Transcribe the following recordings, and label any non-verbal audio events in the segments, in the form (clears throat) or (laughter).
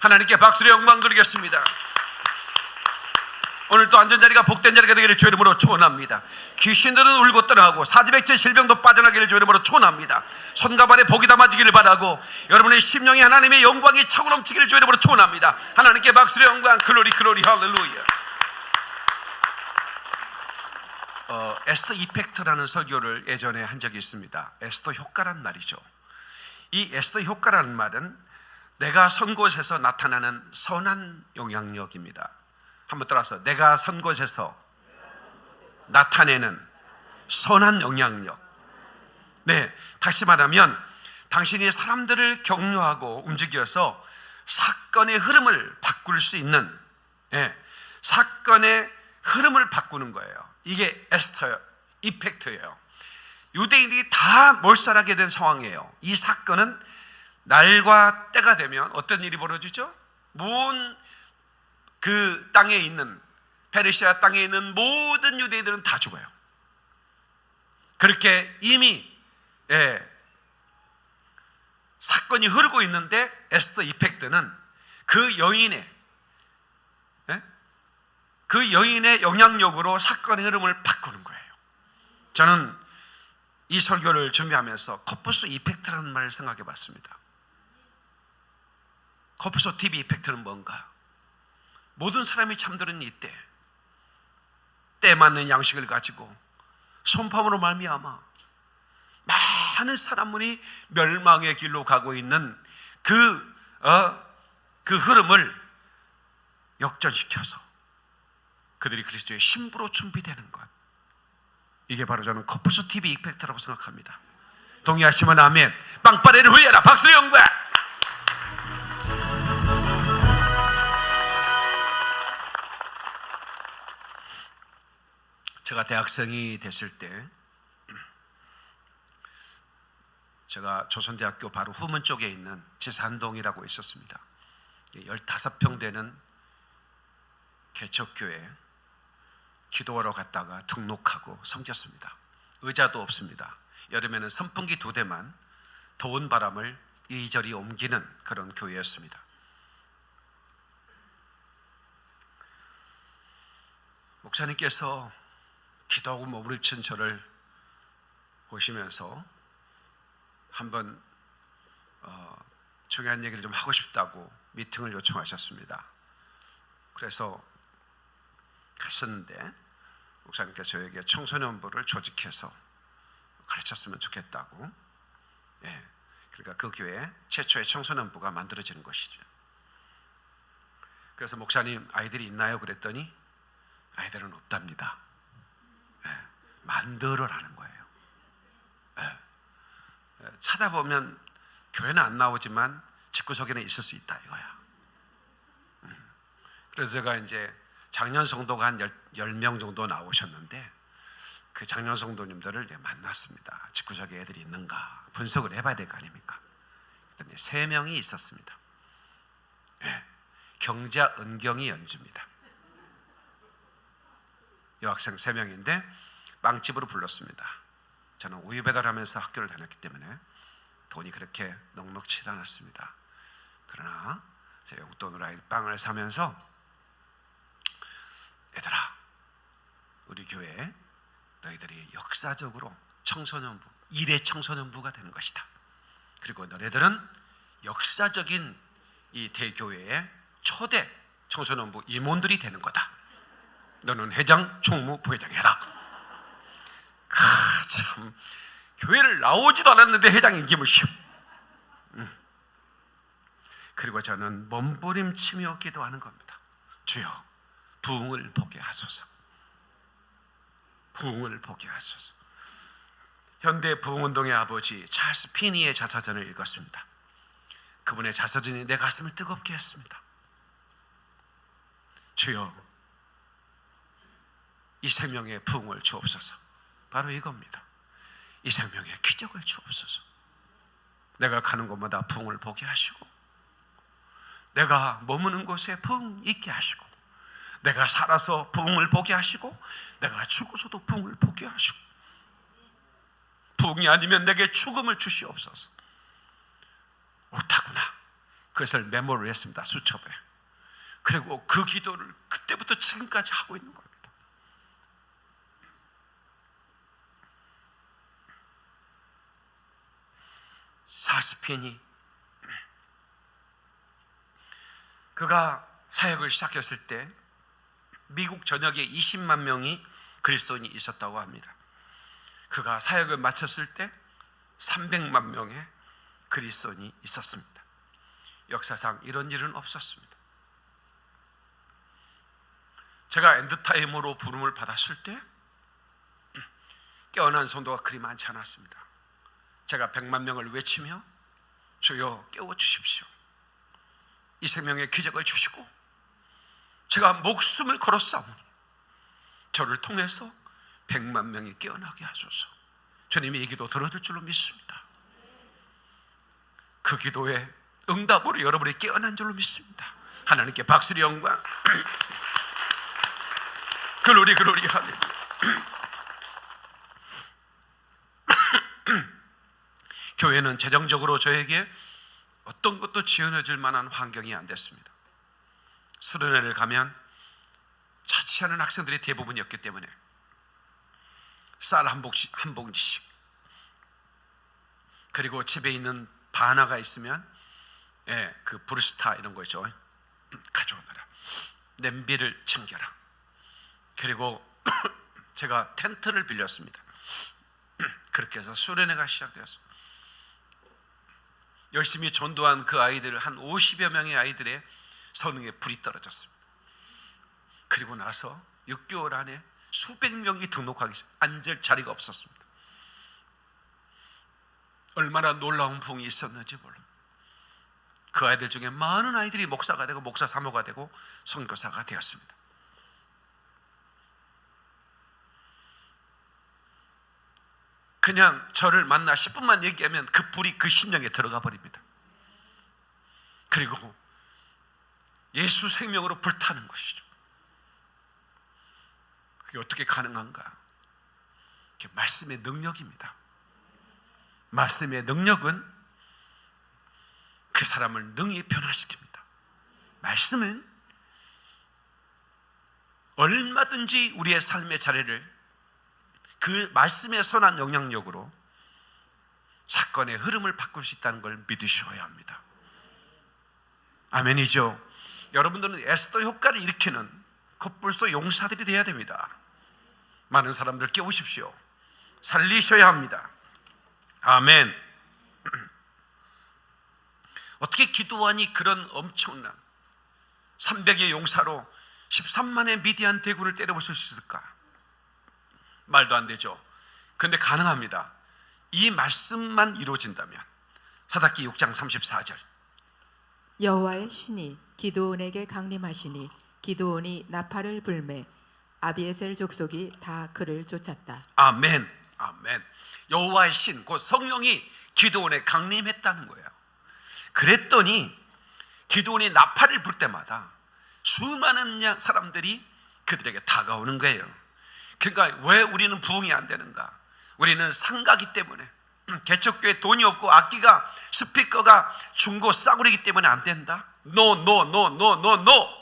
하나님께 박수로 영광 드리겠습니다. 오늘 또 안전자리가 복된 자리가 되기를 주 이름으로 축원합니다. 귀신들은 울고 떠나고 사지백제 질병도 빠져나기를 주 이름으로 축원합니다. 손과 발에 복이 담아지기를 바라고 여러분의 심령이 하나님의 영광이 차고 넘치기를 주 이름으로 축원합니다. 하나님께 박수로 영광 글로리 글로리 할렐루야. 어, 에스터 이펙트라는 설교를 예전에 한 적이 있습니다. 에스터 효과란 말이죠. 이 에스터 효과라는 말은 내가 선 곳에서 나타나는 선한 영향력입니다. 한번 따라서 내가 선 곳에서 나타내는 선한 영향력. 네, 다시 말하면 당신이 사람들을 격려하고 움직여서 사건의 흐름을 바꿀 수 있는 예, 사건의 흐름을 바꾸는 거예요. 이게 에스터 이펙트예요. 유대인들이 다 몰살하게 된 상황이에요. 이 사건은 날과 때가 되면 어떤 일이 벌어지죠? 모든 그 땅에 있는 페르시아 땅에 있는 모든 유대인들은 다 죽어요. 그렇게 이미 예, 사건이 흐르고 있는데 에스더 이펙트는 그 여인의 예? 그 여인의 영향력으로 사건의 흐름을 바꾸는 거예요. 저는 이 설교를 준비하면서 코프소 이펙트라는 말을 생각해 봤습니다. 코프소 TV 이펙트는 뭔가? 모든 사람이 잠드는 이때 때 맞는 양식을 가지고 손파으로 말미암아 많은 사람들이 멸망의 길로 가고 있는 그, 어, 그 흐름을 역전시켜서 그들이 그리스도의 신부로 준비되는 것. 이게 바로 저는 커프소 TV 이펙트라고 생각합니다. 동의하시면 아멘. 빵빠레를 흘려라. 박수의 영광. 제가 대학생이 됐을 때 제가 조선대학교 바로 후문 쪽에 있는 지산동이라고 있었습니다. 15평 되는 개척교회 기도하러 갔다가 등록하고 섬겼습니다. 의자도 없습니다. 여름에는 선풍기 두 대만 더운 바람을 이리저리 옮기는 그런 교회였습니다. 목사님께서 기도하고 머무르친 저를 보시면서 한번 어, 중요한 얘기를 좀 하고 싶다고 미팅을 요청하셨습니다. 그래서 갔었는데 목사님께서 저에게 청소년부를 조직해서 가르쳤으면 좋겠다고. 예, 그러니까 그 교회 최초의 청소년부가 만들어지는 것이죠. 그래서 목사님 아이들이 있나요? 그랬더니 아이들은 없답니다. 예, 만들어라는 거예요. 예, 예, 찾아보면 교회는 안 나오지만 집구석에는 있을 수 있다 이거야. 음, 그래서 제가 이제 작년 성도가 한 10 명 정도 나오셨는데 그 작년 성도님들을 만났습니다. 집구석에 애들이 있는가 분석을 해봐야 될 거 아닙니까? 그랬더니 3명이 있었습니다. 네. 경자 은경이 연주입니다. 여학생 3명인데 빵집으로 불렀습니다. 저는 우유 배달하면서 학교를 다녔기 때문에 돈이 그렇게 넉넉치 않았습니다. 그러나 제 용돈으로 아이 빵을 사면서 얘들아 우리 교회 너희들이 역사적으로 청소년부 일의 청소년부가 되는 것이다. 그리고 너네들은 역사적인 이 대교회의 초대 청소년부 임원들이 되는 거다. 너는 회장, 총무, 부회장 해라. 아, 참 교회를 나오지도 않았는데 회장인 기을 시오. 음. 그리고 저는 몸부림치며 기도하는 겁니다. 주여, 부흥을 보게 하소서. 부흥을 보게 하소서. 현대 부흥운동의 아버지 찰스 피니의 자서전을 읽었습니다. 그분의 자서전이 내 가슴을 뜨겁게 했습니다. 주여, 이 생명의 부흥을 주옵소서. 바로 이겁니다. 이 생명의 기적을 주옵소서. 내가 가는 곳마다 부흥을 보게 하시고, 내가 머무는 곳에 부흥 있게 하시고, 내가 살아서 부흥을 보게 하시고 내가 죽어서도 부흥을 보게 하시고 부흥이 아니면 내게 죽음을 주시옵소서 옳다구나 그것을 메모를 했습니다. 수첩에. 그리고 그 기도를 그때부터 지금까지 하고 있는 겁니다. 사스펜이 그가 사역을 시작했을 때 미국 전역에 20만 명이 그리스도인이 있었다고 합니다. 그가 사역을 마쳤을 때 300만 명의 그리스도인이 있었습니다. 역사상 이런 일은 없었습니다. 제가 end time으로 부름을 받았을 때 깨어난 성도가 그리 많지 않았습니다. 제가 100만 명을 외치며 주여 깨워 주십시오. 이 생명의 기적을 주시고 제가 목숨을 걸었사오니 저를 통해서 100만 명이 깨어나게 하소서. 주님이 이 기도 들어줄 줄로 믿습니다. 그 기도에 응답으로 여러분이 깨어난 줄로 믿습니다. 하나님께 박수리 영광. (clears throat) 글로리 글로리 할렐 (clears throat) 루야. 교회는 재정적으로 저에게 어떤 것도 지원해 줄 만한 환경이 안 됐습니다. 수련회를 가면 자취하는 학생들이 대부분이었기 때문에 쌀 한 봉지씩, 한 봉지씩 그리고 집에 있는 바나가 있으면 예, 그 브루스타 이런 거 있죠. (clears throat) 가져오너라. 냄비를 챙겨라. 그리고 (clears throat) 제가 텐트를 빌렸습니다. (clears throat) 그렇게 해서 수련회가 시작되었습니다. 열심히 전도한 그 아이들 한 50여 명의 아이들의 성능에 불이 떨어졌습니다. 그리고 나서 6개월 안에 수백 명이 등록하기. 앉을 자리가 없었습니다. 얼마나 놀라운 부흥이 있었는지 몰라. 그 아이들 중에 많은 아이들이 목사가 되고 목사 사모가 되고 선교사가 되었습니다. 그냥 저를 만나 10분만 얘기하면 그 불이 그 심령에 들어가 버립니다. 그리고 예수 생명으로 불타는 것이죠. 그게 어떻게 가능한가? 그게 말씀의 능력입니다. 말씀의 능력은 그 사람을 능히 변화시킵니다. 말씀은 얼마든지 우리의 삶의 자리를 그 말씀의 선한 영향력으로 사건의 흐름을 바꿀 수 있다는 걸 믿으셔야 합니다. 아멘이죠. 여러분들은 에스더 효과를 일으키는 컵불소 용사들이 되어야 됩니다. 많은 사람들 깨우십시오. 살리셔야 합니다. 아멘. (clears throat) 어떻게 기도하니 그런 엄청난 300의 용사로 13만의 미디안 대군을 때려부술 수 있을까? 말도 안 되죠. 그런데 가능합니다. 이 말씀만 이루어진다면 사닥기 6장 34절 여호와의 신이 기드온에게 강림하시니 기드온이 나팔을 불매 아비에셀 족속이 다 그를 쫓았다. 아멘 아멘 여호와의 신, 그 성령이 기도원에 강림했다는 거예요 그랬더니 기도원이 나팔을 불 때마다 수많은 양- 사람들이 그들에게 다가오는 거예요 그러니까 왜 우리는 부흥이 안 되는가? 우리는 상가기 때문에 (clears throat) 개척교회 돈이 없고 악기가 스피커가 중고 싸구리기 때문에 안 된다. No, no, no, no, no, no.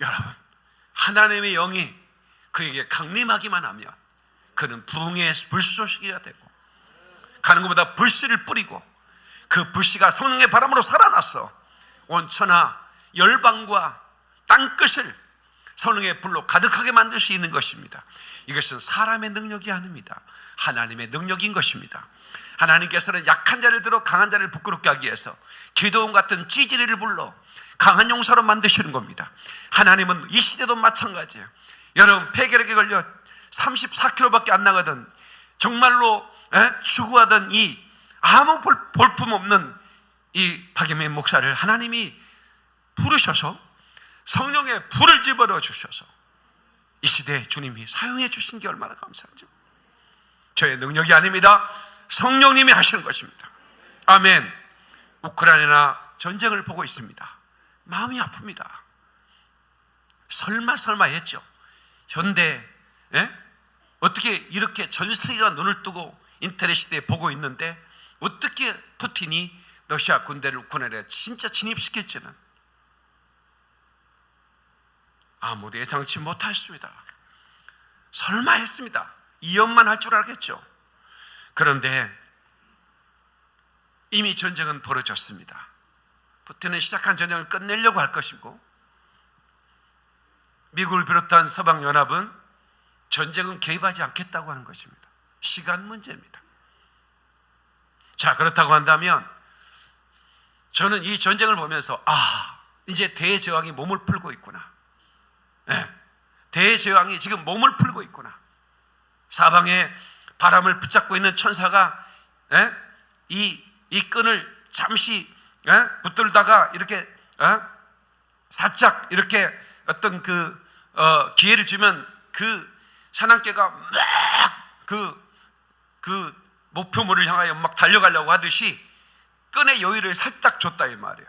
여러분, 하나님의 영이 그에게 강림하기만 하면 그는 부흥의 불쏘시기가 되고 가는 것보다 불씨를 뿌리고 그 불씨가 성령의 바람으로 살아났어 온 천하 열방과 땅끝을 성령의 불로 가득하게 만들 수 있는 것입니다. 이것은 사람의 능력이 아닙니다. 하나님의 능력인 것입니다. 하나님께서는 약한 자를 들어 강한 자를 부끄럽게 하기 위해서 기도원 같은 찌질이를 불러 강한 용사로 만드시는 겁니다. 하나님은 이 시대도 마찬가지예요. 여러분 폐결핵에 걸려 34kg밖에 안 나가던 정말로 에? 추구하던 이 아무 볼, 볼품 없는 이 박예민 목사를 하나님이 부르셔서 성령의 불을 집어넣어 주셔서 이 시대에 주님이 사용해 주신 게 얼마나 감사하죠. 저의 능력이 아닙니다. 성령님이 하시는 것입니다. 아멘. 우크라이나 전쟁을 보고 있습니다. 마음이 아픕니다. 설마 설마 했죠. 현대 예? 어떻게 이렇게 전 세계가 눈을 뜨고 인터넷 시대에 보고 있는데 어떻게 푸틴이 러시아 군대를 우크라이나에 진짜 진입시킬지는 아무도 예상치 못했습니다. 설마 했습니다. 이연만 할 줄 알겠죠. 그런데 이미 전쟁은 벌어졌습니다. 푸틴은 시작한 전쟁을 끝내려고 할 것이고 미국을 비롯한 서방 연합은 전쟁은 개입하지 않겠다고 하는 것입니다. 시간 문제입니다. 자, 그렇다고 한다면 저는 이 전쟁을 보면서 아, 이제 대제왕이 몸을 풀고 있구나. 예, 대제왕이 지금 몸을 풀고 있구나. 사방에 바람을 붙잡고 있는 천사가 예? 이, 이 끈을 잠시 예? 붙들다가 이렇게 어? 살짝 이렇게 어떤 그 어, 기회를 주면 그 사냥개가 막그 그 목표물을 향하여 막 달려가려고 하듯이 끈의 여유를 살짝 줬다 이 말이야.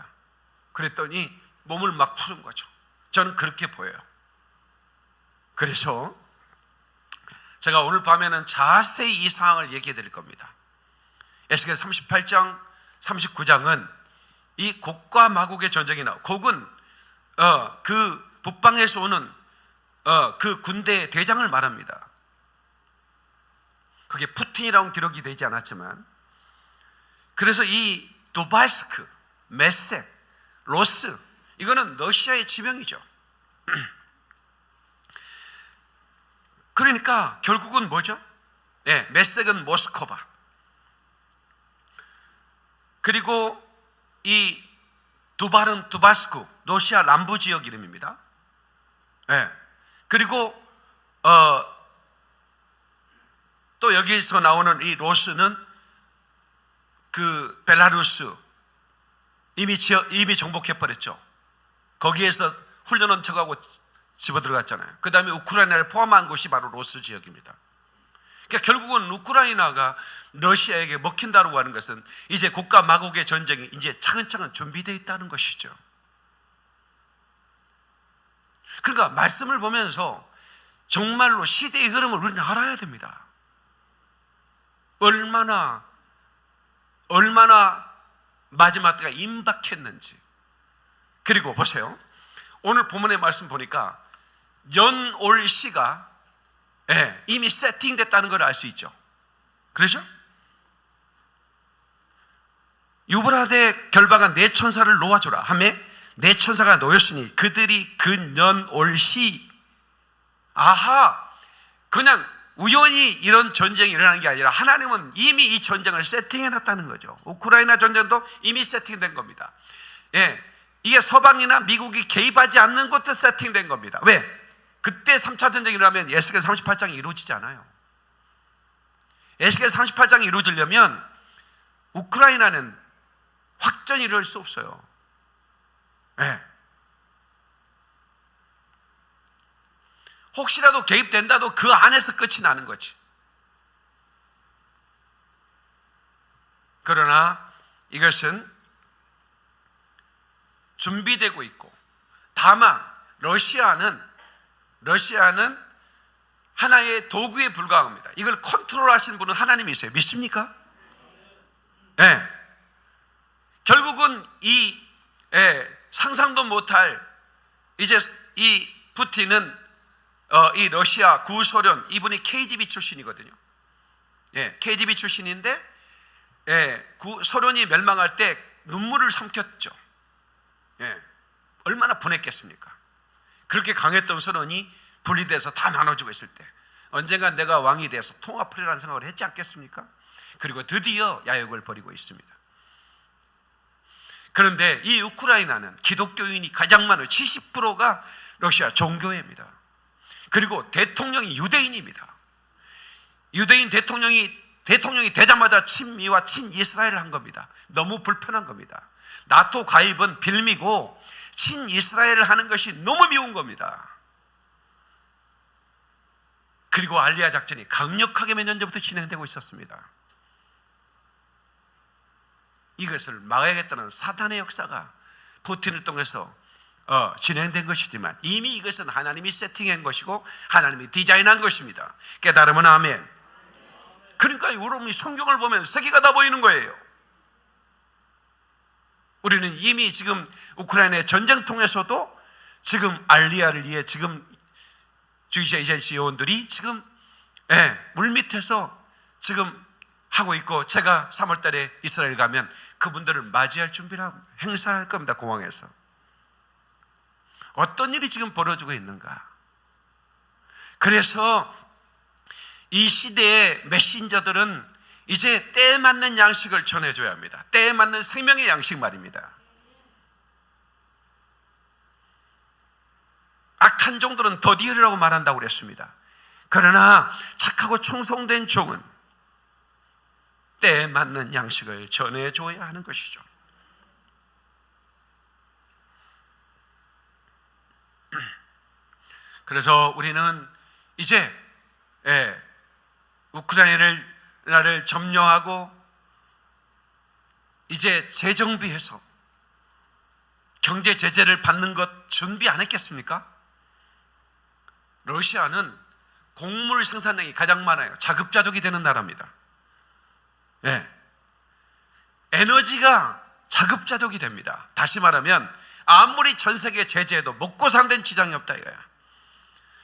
그랬더니 몸을 막 푸는 거죠. 저는 그렇게 보여요. 그래서 제가 오늘 밤에는 자세히 이 상황을 얘기해 드릴 겁니다. 에스겔 38장, 39장은 이 곡과 마곡의 전쟁이 나오. 곡은 어, 그 북방에서 오는 어, 그 군대의 대장을 말합니다. 그게 푸틴이라는 기록이 되지 않았지만 그래서 이 도바스크, 메섹, 로스 이거는 러시아의 지명이죠. (clears throat) 그러니까 결국은 뭐죠? 네, 메섹은 모스크바. 그리고 이 두발은 두바스쿠, 러시아 남부 지역 이름입니다. 네. 그리고 어, 또 여기서 나오는 이 로스는 그 벨라루스 이미 지어, 이미 정복해 버렸죠. 거기에서 훈련원 척하고 집어 들어갔잖아요. 그 다음에 우크라이나를 포함한 곳이 바로 로스 지역입니다. 그러니까 결국은 우크라이나가 러시아에게 먹힌다고 하는 것은 이제 국가 마국의 전쟁이 이제 차근차근 준비되어 있다는 것이죠. 그러니까 말씀을 보면서 정말로 시대의 흐름을 우리는 알아야 됩니다. 얼마나 얼마나 마지막 때가 임박했는지. 그리고 보세요. 오늘 본문의 말씀 보니까 연올 시가 예, 이미 세팅됐다는 걸 알 수 있죠. 그렇죠? 유브라데 결박한 네 천사를 놓아줘라 하매 네 천사가 놓였으니 그들이 근연올시 아하 그냥 우연히 이런 전쟁이 일어나는 게 아니라 하나님은 이미 이 전쟁을 세팅해 놨다는 거죠. 우크라이나 전쟁도 이미 세팅된 겁니다. 예. 이게 서방이나 미국이 개입하지 않는 것도 세팅된 겁니다. 왜? 그때 3차 전쟁이 일어나면 에스겔 38장이 이루어지지 않아요. 에스겔 38장이 이루어지려면 우크라이나는 확전이 이룰 수 없어요. 예. 혹시라도 개입된다도 그 안에서 끝이 나는 거지. 그러나 이것은 준비되고 있고 다만 러시아는 러시아는 하나의 도구에 불과합니다. 이걸 컨트롤 하시는 분은 하나님이세요. 믿습니까? 예. 네. 결국은 이 예, 상상도 못할 이제 이 푸틴은 어, 이 러시아 구소련 이분이 KGB 출신이거든요. 예, KGB 출신인데 예, 구, 소련이 멸망할 때 눈물을 삼켰죠. 예, 얼마나 분했겠습니까? 그렇게 강했던 소련이 분리돼서 다 나눠지고 있을 때 언젠가 내가 왕이 돼서 통합하리라는 생각을 했지 않겠습니까? 그리고 드디어 야욕을 벌이고 있습니다. 그런데 이 우크라이나는 기독교인이 가장 많은 70%가 러시아 종교회입니다. 그리고 대통령이 유대인입니다. 유대인 대통령이 대통령이 되자마자 친미와 친이스라엘을 한 겁니다. 너무 불편한 겁니다. 나토 가입은 빌미고 친이스라엘을 하는 것이 너무 미운 겁니다. 그리고 알리아 작전이 강력하게 몇 년 전부터 진행되고 있었습니다. 이것을 막아야겠다는 사단의 역사가 푸틴을 통해서 어, 진행된 것이지만 이미 이것은 하나님이 세팅한 것이고 하나님이 디자인한 것입니다. 깨달으면 아멘. 그러니까 여러분이 성경을 보면 세계가 다 보이는 거예요. 우리는 이미 지금 우크라이나의 전쟁통에서도 지금 알리아를 위해 지금 주이시 에이전시 요원들이 지금 예, 물 밑에서 지금 하고 있고 제가 3월 달에 이스라엘 가면 그분들을 맞이할 준비를 하고 행사할 겁니다. 공항에서. 어떤 일이 지금 벌어지고 있는가? 그래서 이 시대의 메신저들은 이제 때에 맞는 양식을 전해줘야 합니다. 때에 맞는 생명의 양식 말입니다. 악한 종들은 더디으라고 말한다고 그랬습니다. 그러나 착하고 충성된 종은 때에 맞는 양식을 전해줘야 하는 것이죠. 그래서 우리는 이제 예, 우크라이나를 점령하고 이제 재정비해서 경제 제재를 받는 것 준비 안 했겠습니까? 러시아는 곡물 생산량이 가장 많아요. 자급자족이 되는 나라입니다. 예. 에너지가 자급자족이 됩니다. 다시 말하면 아무리 전 세계 제재해도 먹고 산다는 지장이 없다 이거야.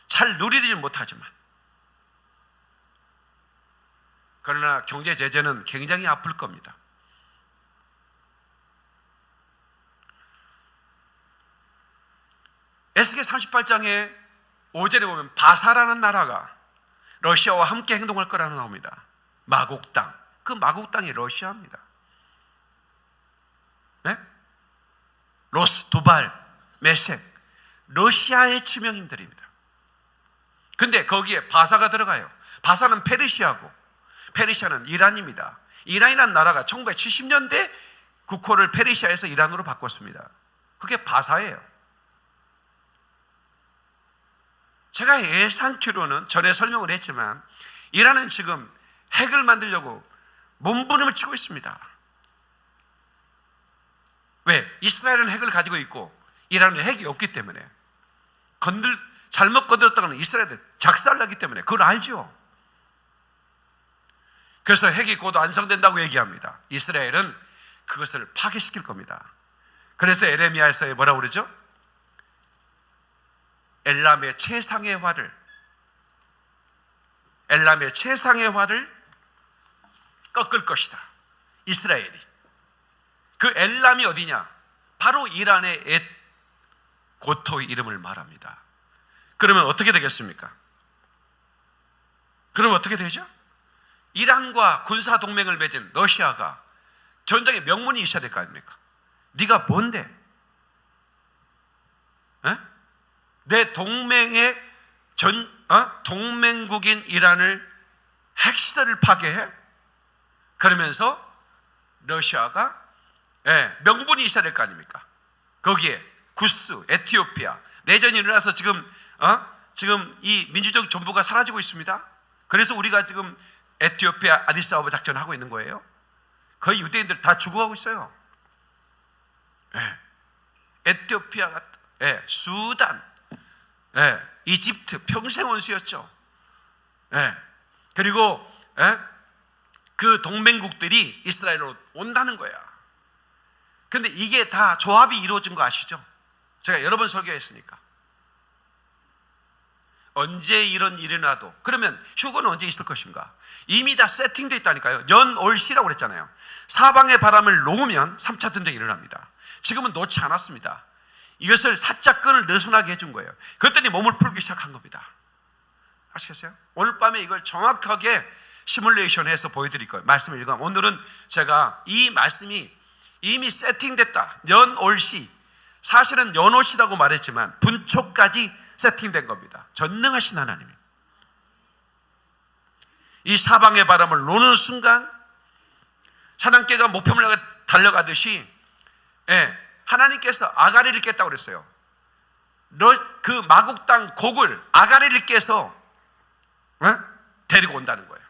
잘 누리지 못하지만 그러나 경제 제재는 굉장히 아플 겁니다. 에스겔 38장에 5절에 보면 바사라는 나라가 러시아와 함께 행동할 거라는 나옵니다. 마곡 땅. 그 마곡 땅이 러시아입니다. 네? 로스, 두발, 메섹. 러시아의 지명인들입니다. 근데 거기에 바사가 들어가요. 바사는 페르시아고 페르시아는 이란입니다. 이란이라는 나라가 1970년대 국호를 페르시아에서 이란으로 바꿨습니다. 그게 바사예요. 제가 예상치로는 전에 설명을 했지만 이란은 지금 핵을 만들려고 몸부림을 치고 있습니다. 왜? 이스라엘은 핵을 가지고 있고 이란은 핵이 없기 때문에 건들 잘못 건드렸다가는 이스라엘에 작살나기 때문에 그걸 알죠. 그래서 핵이 곧 완성된다고 얘기합니다. 이스라엘은 그것을 파괴시킬 겁니다. 그래서 에레미야에서 뭐라고 그러죠? 엘람의 최상의 화를 엘람의 최상의 화를 꺾을 것이다. 이스라엘이. 그 엘람이 어디냐? 바로 이란의 엣 고토의 이름을 말합니다. 그러면 어떻게 되겠습니까? 그러면 어떻게 되죠? 이란과 군사 동맹을 맺은 러시아가 전쟁의 명분이 있어야 될 거 아닙니까? 네가 뭔데? 에? 내 동맹의 전 어? 동맹국인 이란을 핵시설을 파괴해? 그러면서 러시아가 예, 명분이 있어야 될 거 아닙니까? 거기에 구스, 에티오피아 내전이 일어나서 지금 어? 지금 이 민주적 정부가 사라지고 있습니다. 그래서 우리가 지금 에티오피아 아디스아바 작전을 하고 있는 거예요. 거의 유대인들 다 죽어가고 있어요. 예. 에티오피아가 예, 수단, 예, 이집트 평생 원수였죠. 예. 그리고 예? 그 동맹국들이 이스라엘로 온다는 거야. 근데 이게 다 조합이 이루어진 거 아시죠? 제가 여러 번 설교했으니까. 언제 이런 일이 나도 그러면 휴거는 언제 있을 것인가? 이미 다 세팅되어 있다니까요. 연올시라고 그랬잖아요. 사방의 바람을 놓으면 3차 전쟁이 일어납니다. 지금은 놓지 않았습니다. 이것을 사자끈을 느슨하게 해준 거예요. 그랬더니 몸을 풀기 시작한 겁니다. 아시겠어요? 오늘 밤에 이걸 정확하게 시뮬레이션해서 보여드릴 거예요. 말씀을 읽으면 오늘은 제가 이 말씀이 이미 세팅됐다. 연올시 사실은 연올시라고 말했지만 분초까지 세팅된 겁니다. 전능하신 하나님이. 이 사방의 바람을 노는 순간 사단개가 목표물 향해 달려가듯이 예, 하나님께서 아가리를 깼다고 그랬어요. 너, 그 마국 땅 곡을 아가리를 깨서 예? 데리고 온다는 거예요.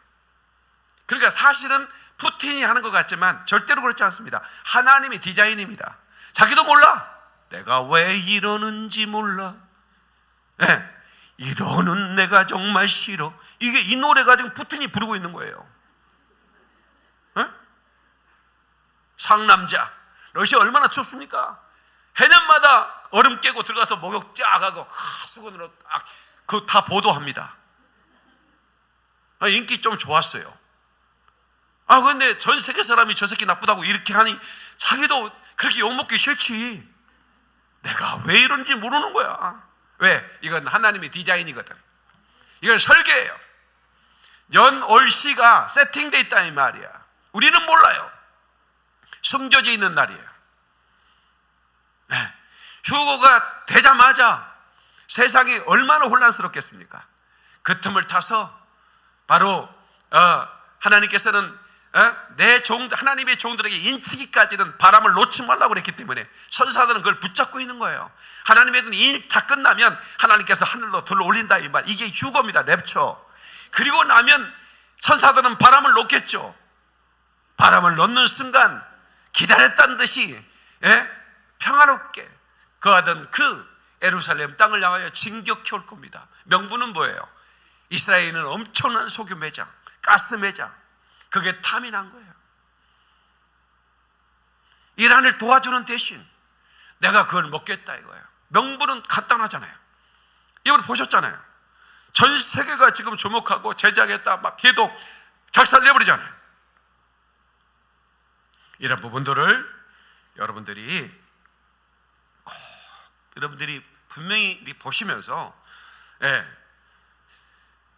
그러니까 사실은 푸틴이 하는 것 같지만 절대로 그렇지 않습니다. 하나님이 디자인입니다. 자기도 몰라. 내가 왜 이러는지 몰라. 예, 이러는 내가 정말 싫어. 이게 이 노래가 지금 푸틴이 부르고 있는 거예요. 예? 상남자, 러시아 얼마나 춥습니까? 해년마다 얼음 깨고 들어가서 목욕 쫙 하고 하, 수건으로 그다 보도합니다. 아, 인기 좀 좋았어요. 아 근데 전 세계 사람이 저 새끼 나쁘다고 이렇게 하니 자기도 그렇게 욕먹기 싫지. 내가 왜 이런지 모르는 거야. 왜? 이건 하나님의 디자인이거든. 이건 설계예요. 연올시가 세팅돼 있다 이 말이야. 우리는 몰라요. 숨겨져 있는 날이에요. 네. 휴고가 되자마자 세상이 얼마나 혼란스럽겠습니까? 그 틈을 타서 바로 어, 하나님께서는 어, 내 종, 하나님의 종들에게 인치기까지는 바람을 놓지 말라고 그랬기 때문에 선사들은 그걸 붙잡고 있는 거예요. 하나님의 일다 끝나면 하나님께서 하늘로 들어 올린다 이 말. 이게 휴거입니다. 랩처. 그리고 나면 천사들은 바람을 놓겠죠. 바람을 놓는 순간 기다렸다는 듯이 예? 평화롭게 거하던 그 에루살렘 땅을 향하여 진격해 올 겁니다. 명분은 뭐예요? 이스라엘은 엄청난 소규 매장, 가스 매장, 그게 탐이 난 거예요. 이란을 도와주는 대신 내가 그걸 먹겠다 이거예요. 명분은 간단하잖아요. 이걸 보셨잖아요. 전 세계가 지금 주목하고 제작했다 막 걔도 작살 내버리잖아요. 이런 부분들을 여러분들이 꼭 여러분들이 분명히 보시면서 예.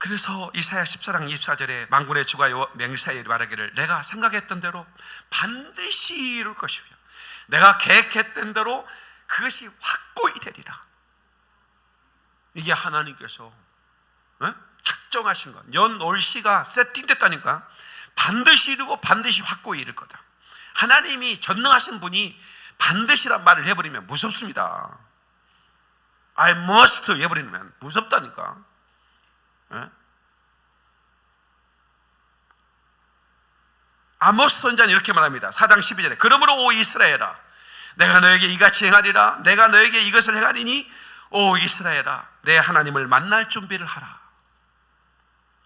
그래서 이사야 14장 24절에 망군의 주가 맹세하여 말하기를 내가 생각했던 대로 반드시 이룰 것이며 내가 계획했던 대로 그것이 확고히 되리라. 이게 하나님께서 어? 작정하신 것. 연올 시가 세팅됐다니까 반드시 이루고 반드시 확고히 이룰 거다. 하나님이 전능하신 분이 반드시란 말을 해버리면 무섭습니다. I must 해버리면 무섭다니까. 예? 아모스 선자는 이렇게 말합니다. 4장 12절에 그러므로 오 이스라엘아 내가 너에게 이같이 행하리라 내가 너에게 이것을 행하리니 오 이스라엘아 내 하나님을 만날 준비를 하라.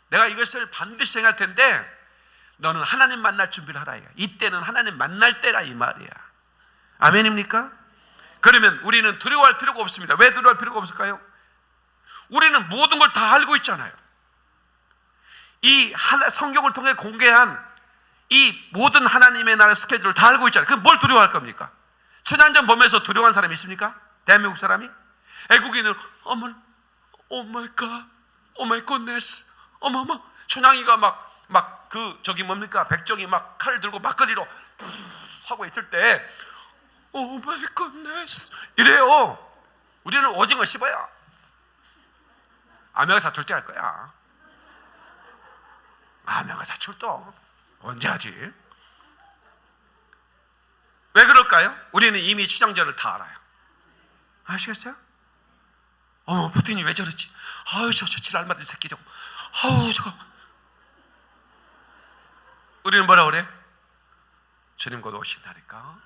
내가 이것을 반드시 행할 텐데 너는 하나님 만날 준비를 하라. 이때는 하나님 만날 때라 이 말이야. 아멘입니까? 그러면 우리는 두려워할 필요가 없습니다. 왜 두려워할 필요가 없을까요? 우리는 모든 걸 다 알고 있잖아요. 이 성경을 통해 공개한 이 모든 하나님의 나라의 스케줄을 다 알고 있잖아요. 그럼 뭘 두려워할 겁니까? 천연전 보면서 두려워한 사람이 있습니까? 대한민국 사람이? 애국인은 어머, 오 마이 갓, 오 마이 갓네스, 어머머, 천양이가 막 막 그 저기 뭡니까 백정이 막 칼을 들고 막걸리로 하고 있을 때 오 마이 갓네스 이래요. 우리는 오징어 씹어야 아메가 사출 때할 거야. 아메가 사출도 언제 하지? 왜 그럴까요? 우리는 이미 추장절을 다 알아요. 아시겠어요? 어, 푸틴이 왜 저러지? 아유, 저, 저 지랄맞은 새끼 저거. 아우, 저거. 우리는 뭐라 그래? 주님 곧 오신다니까.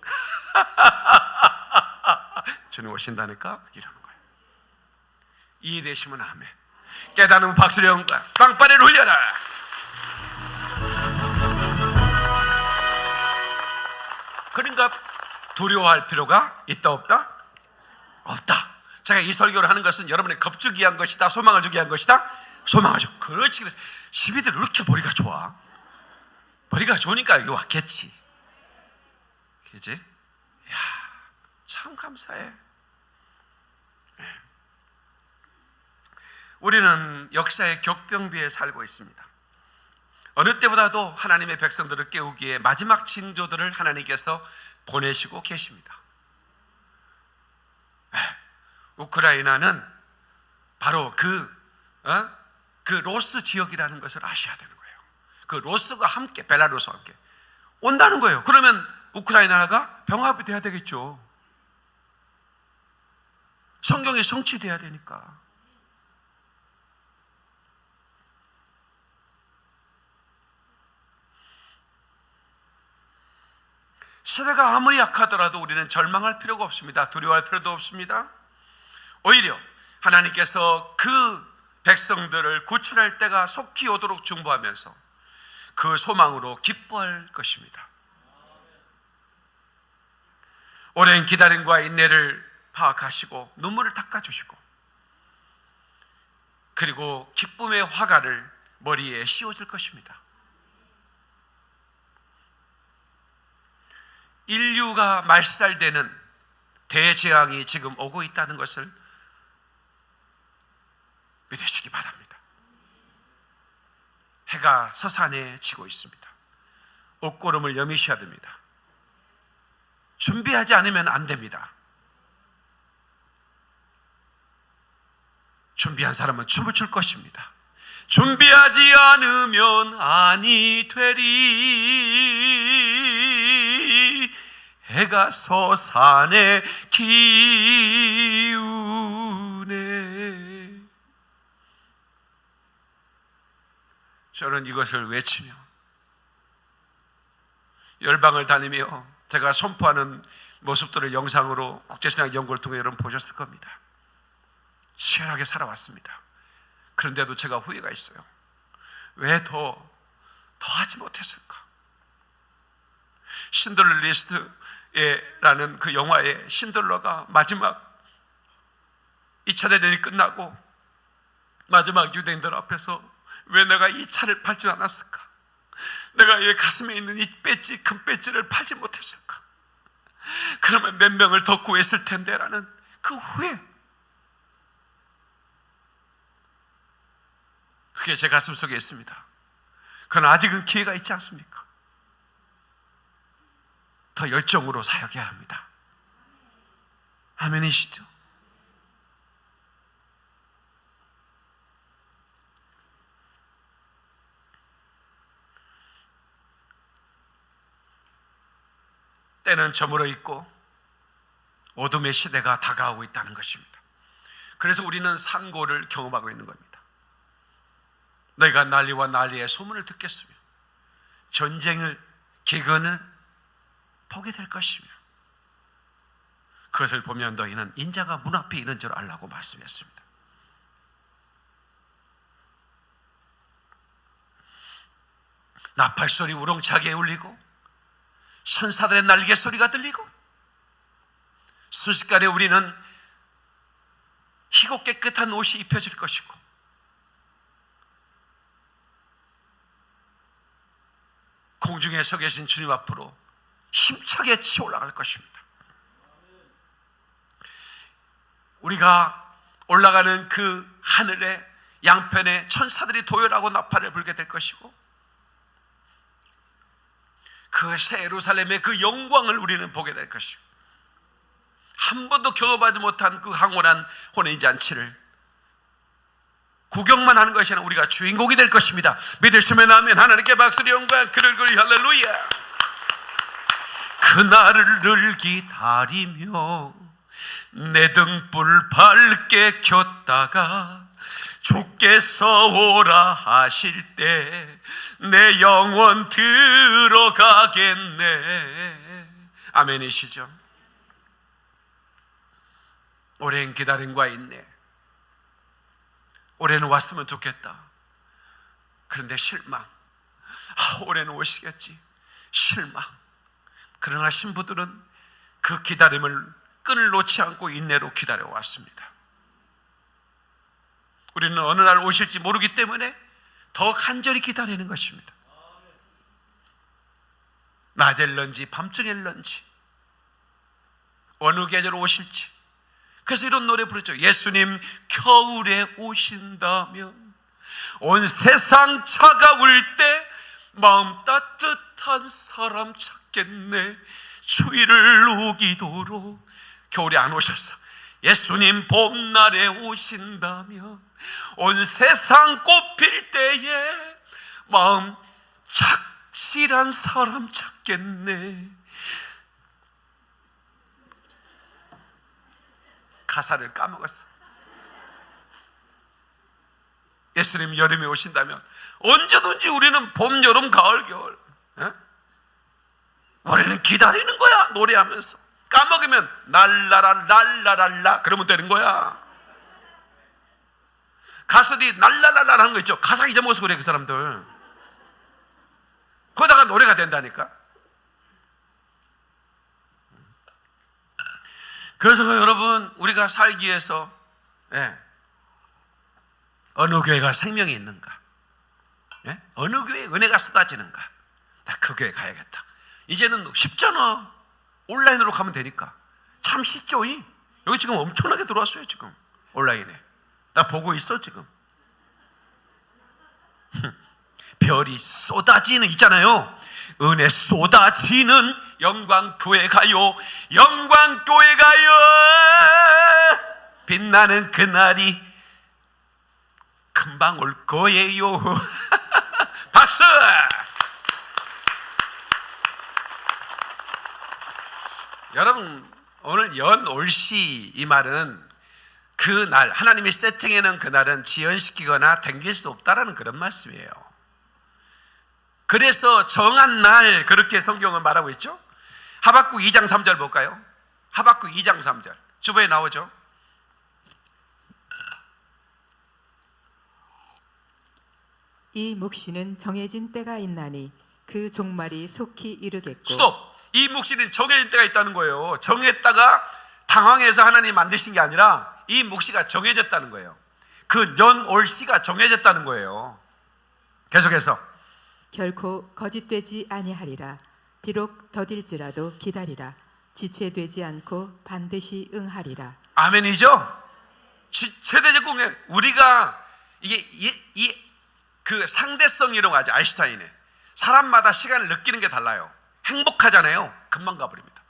(laughs) 주님 오신다니까? 이러는. 이해되시면 아멘. 깨닫는 박수를 연과 빵빠레를 흘려라. 그러니까 두려워할 필요가 있다 없다? 없다. 제가 이 설교를 하는 것은 여러분의 겁주기 위한 것이다. 소망을 주기 위한 것이다. 소망을 주. 그렇지. 그래서 시비들 왜 이렇게 머리가 좋아? 머리가 좋으니까 여기 왔겠지. 그지? 야, 참 감사해. 우리는 역사의 격병비에 살고 있습니다. 어느 때보다도 하나님의 백성들을 깨우기에 마지막 징조들을 하나님께서 보내시고 계십니다. 우크라이나는 바로 그, 어? 그 로스 지역이라는 것을 아셔야 되는 거예요. 그 로스가 함께, 벨라루스와 함께 온다는 거예요. 그러면 우크라이나가 병합이 돼야 되겠죠. 성경이 성취돼야 되니까. 세례가 아무리 약하더라도 우리는 절망할 필요가 없습니다. 두려워할 필요도 없습니다. 오히려 하나님께서 그 백성들을 구출할 때가 속히 오도록 중보하면서 그 소망으로 기뻐할 것입니다. 오랜 기다림과 인내를 파악하시고 눈물을 닦아주시고 그리고 기쁨의 화가를 머리에 씌워줄 것입니다. 인류가 말살되는 대재앙이 지금 오고 있다는 것을 믿으시기 바랍니다. 해가 서산에 지고 있습니다. 옷고름을 여미셔야 됩니다. 준비하지 않으면 안 됩니다. 준비한 사람은 춤을 출 것입니다. 준비하지 않으면 아니 되리 해가 서산에 기우네 저는 이것을 외치며 열방을 다니며 제가 선포하는 모습들을 영상으로 국제신학 연구를 통해 여러분 보셨을 겁니다. 치열하게 살아왔습니다. 그런데도 제가 후회가 있어요. 왜 더, 더 하지 못했을까? 신들러 리스트 라는 그 영화의 신들러가 마지막 2차 대전이 끝나고 마지막 유대인들 앞에서 왜 내가 이 차를 팔지 않았을까? 내가 얘 가슴에 있는 이 배지, 큰 배지를 팔지 못했을까? 그러면 몇 명을 더 구했을 텐데라는 그 후회. 그게 제 가슴 속에 있습니다. 그러나 아직은 기회가 있지 않습니까? 더 열정으로 사역해야 합니다. 아멘이시죠? 때는 저물어 있고 어둠의 시대가 다가오고 있다는 것입니다. 그래서 우리는 상고를 경험하고 있는 겁니다. 너희가 난리와 난리의 소문을 듣겠으며 전쟁을 기근을 보게 될 것이며 그것을 보면 너희는 인자가 문 앞에 있는 줄 알라고 말씀했습니다. 나팔 소리 우렁차게 울리고 천사들의 날개 소리가 들리고 순식간에 우리는 희고 깨끗한 옷이 입혀질 것이고 공중에 서 계신 주님 앞으로 힘차게 치어 올라갈 것입니다. 우리가 올라가는 그 하늘에 양편에 천사들이 도열하고 나팔을 불게 될 것이고 그 새 예루살렘의 그 영광을 우리는 보게 될 것이고 한 번도 경험하지 못한 그 황홀한 혼인 잔치를 구경만 하는 것이 아니라 우리가 주인공이 될 것입니다. 믿으시면 아멘. 하나님께 박수리 영광 그를 그리 할렐루야. 그날을 기다리며 내 등불 밝게 켰다가 주께서 오라 하실 때 내 영혼 들어가겠네. 아멘이시죠? 오랜 기다림과 인내. 올해는 왔으면 좋겠다. 그런데 실망. 아, 올해는 오시겠지. 실망. 그러나 신부들은 그 기다림을 끈을 놓지 않고 인내로 기다려 왔습니다. 우리는 어느 날 오실지 모르기 때문에 더 간절히 기다리는 것입니다. 낮일런지 밤중일런지 어느 계절 오실지 그래서 이런 노래 부르죠. 예수님 겨울에 오신다면 온 세상 차가울 때 마음 따뜻한 사람 찾 겠네. 추위를 녹이도록 겨울에 안 오셨어. 예수님 봄날에 오신다면 온 세상 꽃필 때에 마음 착실한 사람 찾겠네. 가사를 까먹었어. 예수님 여름에 오신다면 언제든지 우리는 봄, 여름, 가을, 겨울. 에? 우리는 기다리는 거야 노래하면서 까먹으면 날라라 날라랄라 그러면 되는 거야. 가수들이 날라랄라 하는 거 있죠. 가사 잊어먹어서 그래 그 사람들. 거기다가 노래가 된다니까. 그래서 여러분 우리가 살기 위해서 예, 어느 교회가 생명이 있는가? 예? 어느 교회에 은혜가 쏟아지는가? 나 그 교회 가야겠다. 이제는 쉽잖아. 온라인으로 가면 되니까. 참 쉽죠. 이? 여기 지금 엄청나게 들어왔어요. 지금 온라인에. 나 보고 있어 지금. (laughs) 별이 쏟아지는 있잖아요. 은혜 쏟아지는 영광 교회 가요. 영광 교회 가요. 빛나는 그날이 금방 올 거예요. (laughs) 박수! 여러분 오늘 연올시 이 말은 그 날 하나님이 세팅해 놓은 그날은 지연시키거나 당길 수 없다라는 그런 말씀이에요. 그래서 정한 날 그렇게 성경은 말하고 있죠. 하박국 2장 3절 볼까요? 하박국 2장 3절. 주보에 나오죠. 이 묵시는 정해진 때가 있나니 그 종말이 속히 이르겠고 스톱. 이 묵시는 정해진 때가 있다는 거예요. 정했다가 당황해서 하나님 만드신 게 아니라 이 묵시가 정해졌다는 거예요. 그 연올시가 정해졌다는 거예요. 계속해서 결코 거짓되지 아니하리라 비록 더딜지라도 기다리라 지체되지 않고 반드시 응하리라 아멘이죠. 지- 최대적 공예 우리가 이게 이 그 상대성 거 아죠 아인슈타인의 사람마다 시간을 느끼는 게 달라요. 행복하잖아요. 금방 가버립니다.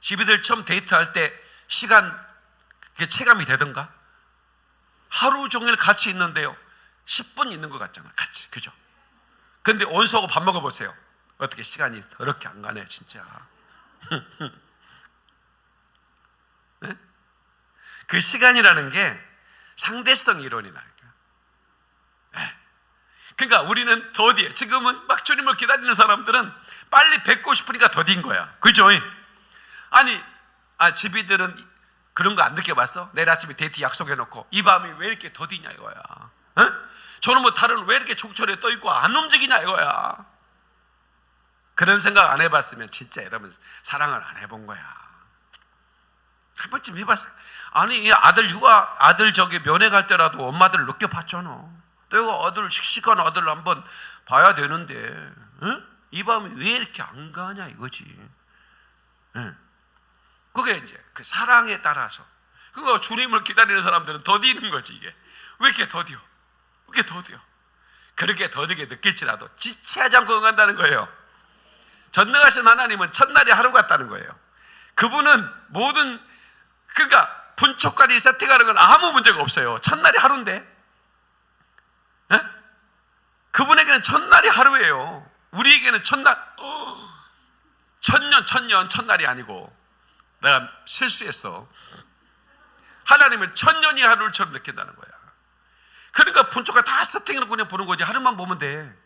집이들 처음 데이트할 때 시간 그게 체감이 되던가? 하루 종일 같이 있는데요. 10분 있는 것 같잖아. 같이 그죠? 근데 온수하고 밥 먹어보세요. 어떻게 시간이 더럽게 안 가네 진짜. (laughs) 그 시간이라는 게 상대성 이론이라니까. 예. 그러니까 우리는 더디에 지금은 막 주님을 기다리는 사람들은 빨리 뵙고 싶으니까 더딘 거야. 그죠? 아니, 아 집이들은 그런 거 안 느껴봤어? 내일 아침에 데이트 약속해놓고 이 밤이 왜 이렇게 더디냐 이거야. 어? 저는 뭐 다른 왜 이렇게 족철에 떠 있고 안 움직이냐 이거야. 그런 생각 안 해봤으면 진짜 여러분 사랑을 안 해본 거야. 한 번쯤 해봤어. 아니 이 아들 휴가 아들 저기 면회 갈 때라도 엄마들 느껴봤잖아. 내가 아들 씩씩한 아들을 한번 봐야 되는데 응? 이 밤이 왜 이렇게 안 가냐 이거지. 응. 그게 이제 그 사랑에 따라서 그거 주님을 기다리는 사람들은 더디는 거지 이게 왜 이렇게 더디어? 왜 이렇게 더디어? 그렇게 더디게 느낄지라도 지체하지 않고 응한다는 거예요. 전능하신 하나님은 첫날이 하루 같다는 거예요. 그분은 모든 그러니까 분초까지 세팅하는 건 아무 문제가 없어요. 첫날이 하루인데. 에? 그분에게는 첫날이 하루예요. 우리에게는 첫날 어, 천년 천년 첫날이 아니고 내가 실수했어. 하나님은 천년이 하루처럼 느낀다는 거야. 그러니까 분초가 다 세팅해놓고 그냥 보는 거지. 하루만 보면 돼.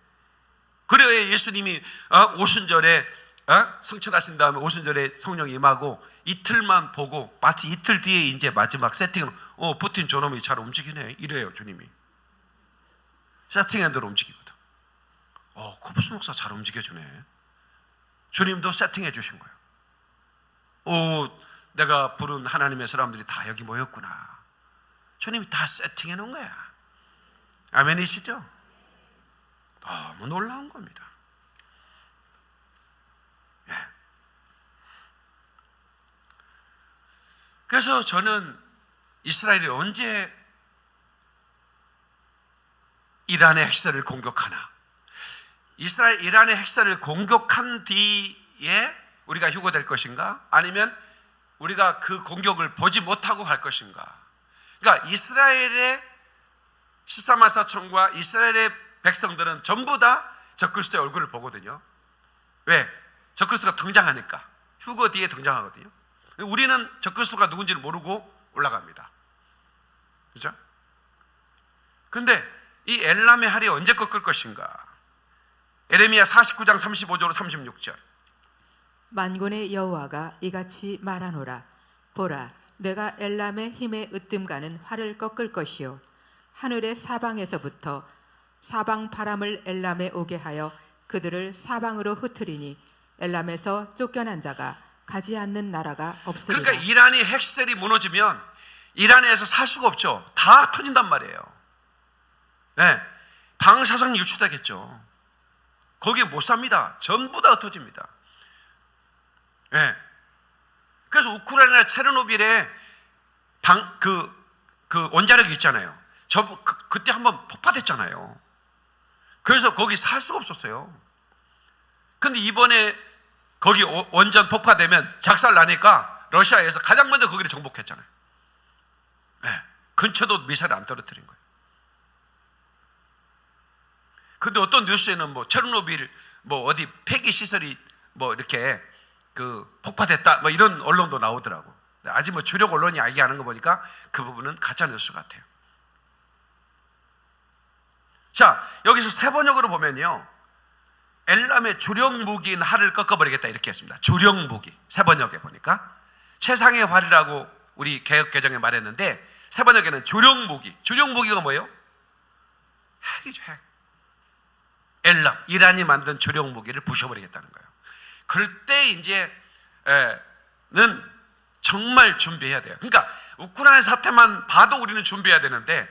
그래야 예수님이 어, 오순절에 어? 성천하신 다음에 오순절에 성령이 임하고 이틀만 보고 마치 이틀 뒤에 이제 마지막 세팅을 어 푸틴 저놈이 잘 움직이네 이래요 주님이 세팅한 대로 움직이거든 어 코프스 목사 잘 움직여주네. 주님도 세팅해 주신 거예요. 오 내가 부른 하나님의 사람들이 다 여기 모였구나. 주님이 다 세팅해 놓은 거야. 아멘이시죠? 너무 놀라운 겁니다. 그래서 저는 이스라엘이 언제 이란의 핵설을 공격하나? 이스라엘 이란의 핵설을 공격한 뒤에 우리가 휴거될 것인가? 아니면 우리가 그 공격을 보지 못하고 갈 것인가? 그러니까 이스라엘의 14만 4천과 이스라엘의 백성들은 전부 다 적그리스도의 얼굴을 보거든요. 왜? 적그리스도가 등장하니까. 휴거 뒤에 등장하거든요. 우리는 적그리스도가 누군지를 모르고 올라갑니다. 그죠? 근데 이 엘람의 할이 언제 꺾을 것인가? 에레미야 49장 35절 36절. 만군의 여호와가 이같이 말하노라 보라 내가 엘람의 힘에 으뜸가는 활을 꺾을 것이요 하늘의 사방에서부터 사방 바람을 엘람에 오게 하여 그들을 사방으로 흩으리니 엘람에서 쫓겨난 자가 가지 않는 나라가 없으리라. 그러니까 이란이 핵시설이 무너지면 이란에서 살 수가 없죠. 다 터진단 말이에요. 네. 방사성 유출되겠죠. 거기 못 삽니다. 전부 다 흩어집니다. 네. 그래서 우크라이나 체르노빌에 방, 그, 그 원자력이 있잖아요. 저, 그, 그때 한번 폭파됐잖아요. 그래서 거기 살 수가 없었어요. 근데 이번에 거기 오- 원전 폭파되면 작살 나니까 러시아에서 가장 먼저 거기를 정복했잖아요. 네. 근처도 미사일 안 떨어뜨린 거예요. 근데 어떤 뉴스에는 뭐 체르노빌 뭐 어디 폐기 시설이 뭐 이렇게 그 폭파됐다 뭐 이런 언론도 나오더라고. 아직 뭐 주력 언론이 얘기하는 거 보니까 그 부분은 가짜 뉴스 같아요. 자 여기서 세 번역으로 보면요. 엘람의 주력 무기인 활을 꺾어버리겠다 이렇게 했습니다. 주력 무기 세 번역에 보니까 최상의 활이라고 우리 개혁 개정에 말했는데 세 번역에는 주력 무기. 주력 무기가 뭐예요? 핵이죠 핵. 엘람 이란이 만든 주력 무기를 부셔버리겠다는 거예요. 그럴 때 이제 는 정말 준비해야 돼요. 그러니까 우크라이나 사태만 봐도 우리는 준비해야 되는데,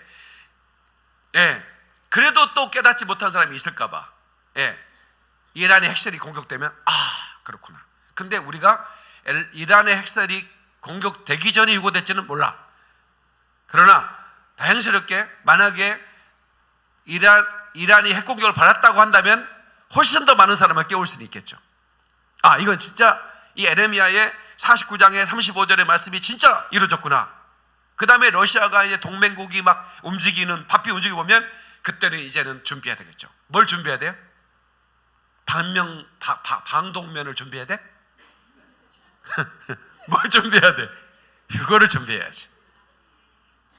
예, 그래도 또 깨닫지 못한 사람이 있을까봐, 예, 이란의 핵실이 공격되면 아 그렇구나. 근데 우리가 엘- 이란의 핵실이 공격되기 전에 유고됐지는 몰라. 그러나 다행스럽게 만약에 이란 이란이 핵 공격을 받았다고 한다면 훨씬 더 많은 사람을 깨울 수는 있겠죠. 아, 이건 진짜 이 에레미야의 49장의 35절의 말씀이 진짜 이루어졌구나. 그 다음에 러시아가 이제 동맹국이 막 움직이는, 바삐 움직이고 보면 그때는 이제는 준비해야 되겠죠. 뭘 준비해야 돼요? 방명, 바- 바- 방독면을 준비해야 돼? (laughs) 뭘 준비해야 돼? 이거를 준비해야지.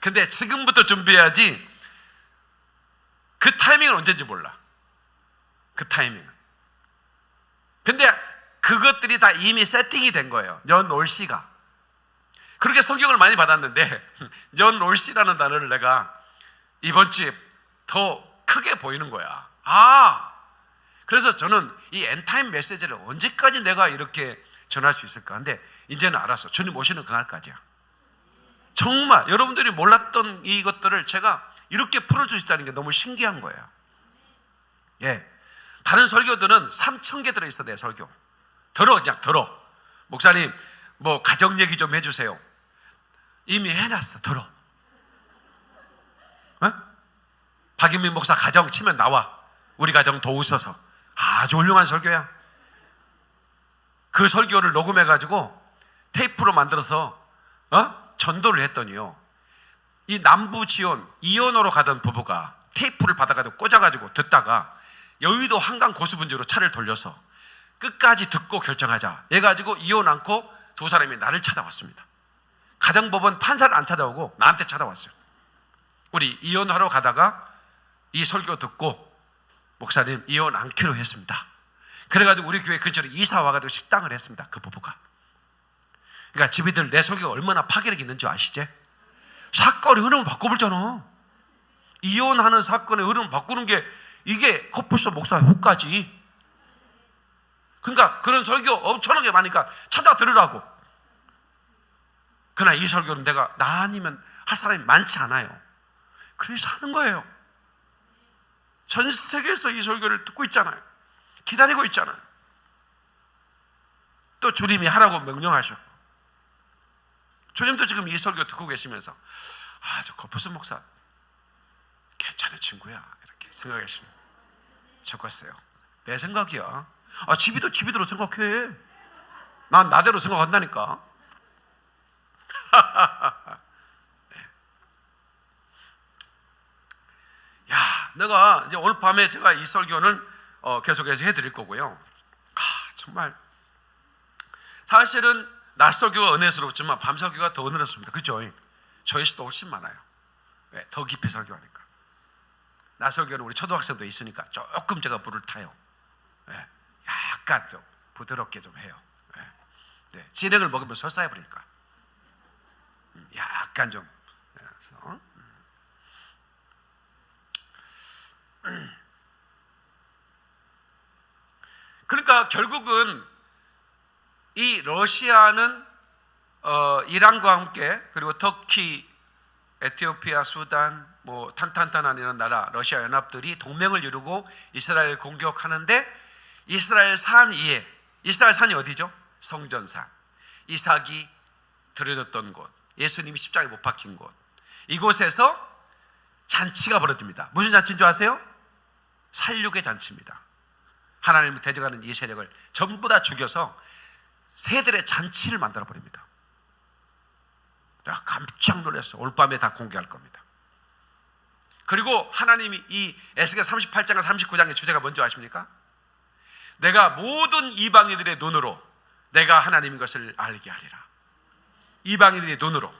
근데 지금부터 준비해야지 그 타이밍은 언제인지 몰라. 그 타이밍은. 근데 그것들이 다 이미 세팅이 된 거예요. 연월시가. 그렇게 성경을 많이 받았는데 (laughs) 연월시라는 단어를 내가 이번 주에 더 크게 보이는 거야. 아, 그래서 저는 이 end time 메시지를 언제까지 내가 이렇게 전할 수 있을까? 근데 이제는 알았어. 주님 오시는 그날까지야. 정말 여러분들이 몰랐던 이것들을 제가 이렇게 풀어줄 수 있다는 게 너무 신기한 거예요. 예. 다른 설교들은 3천 개 들어있어, 내 설교. 들어, 그냥 들어. 목사님, 뭐, 가정 얘기 좀 해주세요. 이미 해놨어, 들어. 어? 박인민 목사 가정 치면 나와. 우리 가정 도우셔서. 아주 훌륭한 설교야. 그 설교를 녹음해가지고 테이프로 만들어서, 어? 전도를 했더니요. 이 남부 지원 이혼으로 가던 부부가 테이프를 받아가지고 꽂아가지고 듣다가 여의도 한강 고수분지로 차를 돌려서 끝까지 듣고 결정하자. 해가지고 이혼 않고 두 사람이 나를 찾아왔습니다. 가정법원 판사를 안 찾아오고 나한테 찾아왔어요. 우리 이혼하러 가다가 이 설교 듣고 목사님 이혼 않기로 했습니다. 그래가지고 우리 교회 근처로 이사 와가지고 식당을 했습니다. 그 부부가. 그러니까 집이들 내 설교가 얼마나 파괴력 있는지 아시지? 사건의 흐름을 바꿔버잖아. 이혼하는 사건의 흐름을 바꾸는 게 이게 커플스 목사의 효과지. 그러니까 그런 설교 엄청나게 많으니까 찾아 들으라고. 그러나 이 설교는 내가 나 아니면 할 사람이 많지 않아요. 그래서 하는 거예요. 전 세계에서 이 설교를 듣고 있잖아요. 기다리고 있잖아요. 또 주님이 하라고 명령하셨고. 주님도 지금 이 설교 듣고 계시면서 아, 저 거푸스 목사 괜찮은 친구야. 이렇게 생각하시면 좋겠어요. 내 생각이야. 아, 집이도 집이대로 생각해. 난 나대로 생각한다니까. (laughs) 네. 야, 내가 이제 오늘 밤에 제가 이 설교는 어, 계속해서 해드릴 거고요. 아, 정말 사실은 낮 설교가 은혜스럽지만 밤 설교가 더 은혜롭습니다. 그렇죠? 저희 시도 훨씬 많아요. 네, 더 깊이 설교하니까. 낮 설교는 우리 초등학생도 있으니까 조금 제가 불을 타요. 네, 약간 좀 부드럽게 좀 해요. 네, 네, 진행을 먹으면 설사해 버리니까. 음, 약간 좀. 네, 그래서, 어? 음. (clears throat) 그러니까 결국은 이 러시아는 어, 이란과 함께 그리고 터키, 에티오피아, 수단, 뭐 탄탄탄한 이런 나라 러시아 연합들이 동맹을 이루고 이스라엘을 공격하는데 이스라엘 산 위에 이스라엘 산이 어디죠? 성전산. 이삭이 들여졌던 곳, 예수님이 십자가에 못 박힌 곳. 이곳에서 잔치가 벌어집니다. 무슨 잔치인 줄 아세요? 살육의 잔치입니다. 하나님을 대적하는 이 세력을 전부 다 죽여서 새들의 잔치를 만들어 버립니다. 내가 깜짝 놀랐어. 올 밤에 다 공개할 겁니다. 그리고 하나님이 이 에스겔 38장과 39장의 주제가 뭔지 아십니까? 내가 모든 이방인들의 눈으로 내가 하나님인 것을 알게 하리라. 이방인들의 눈으로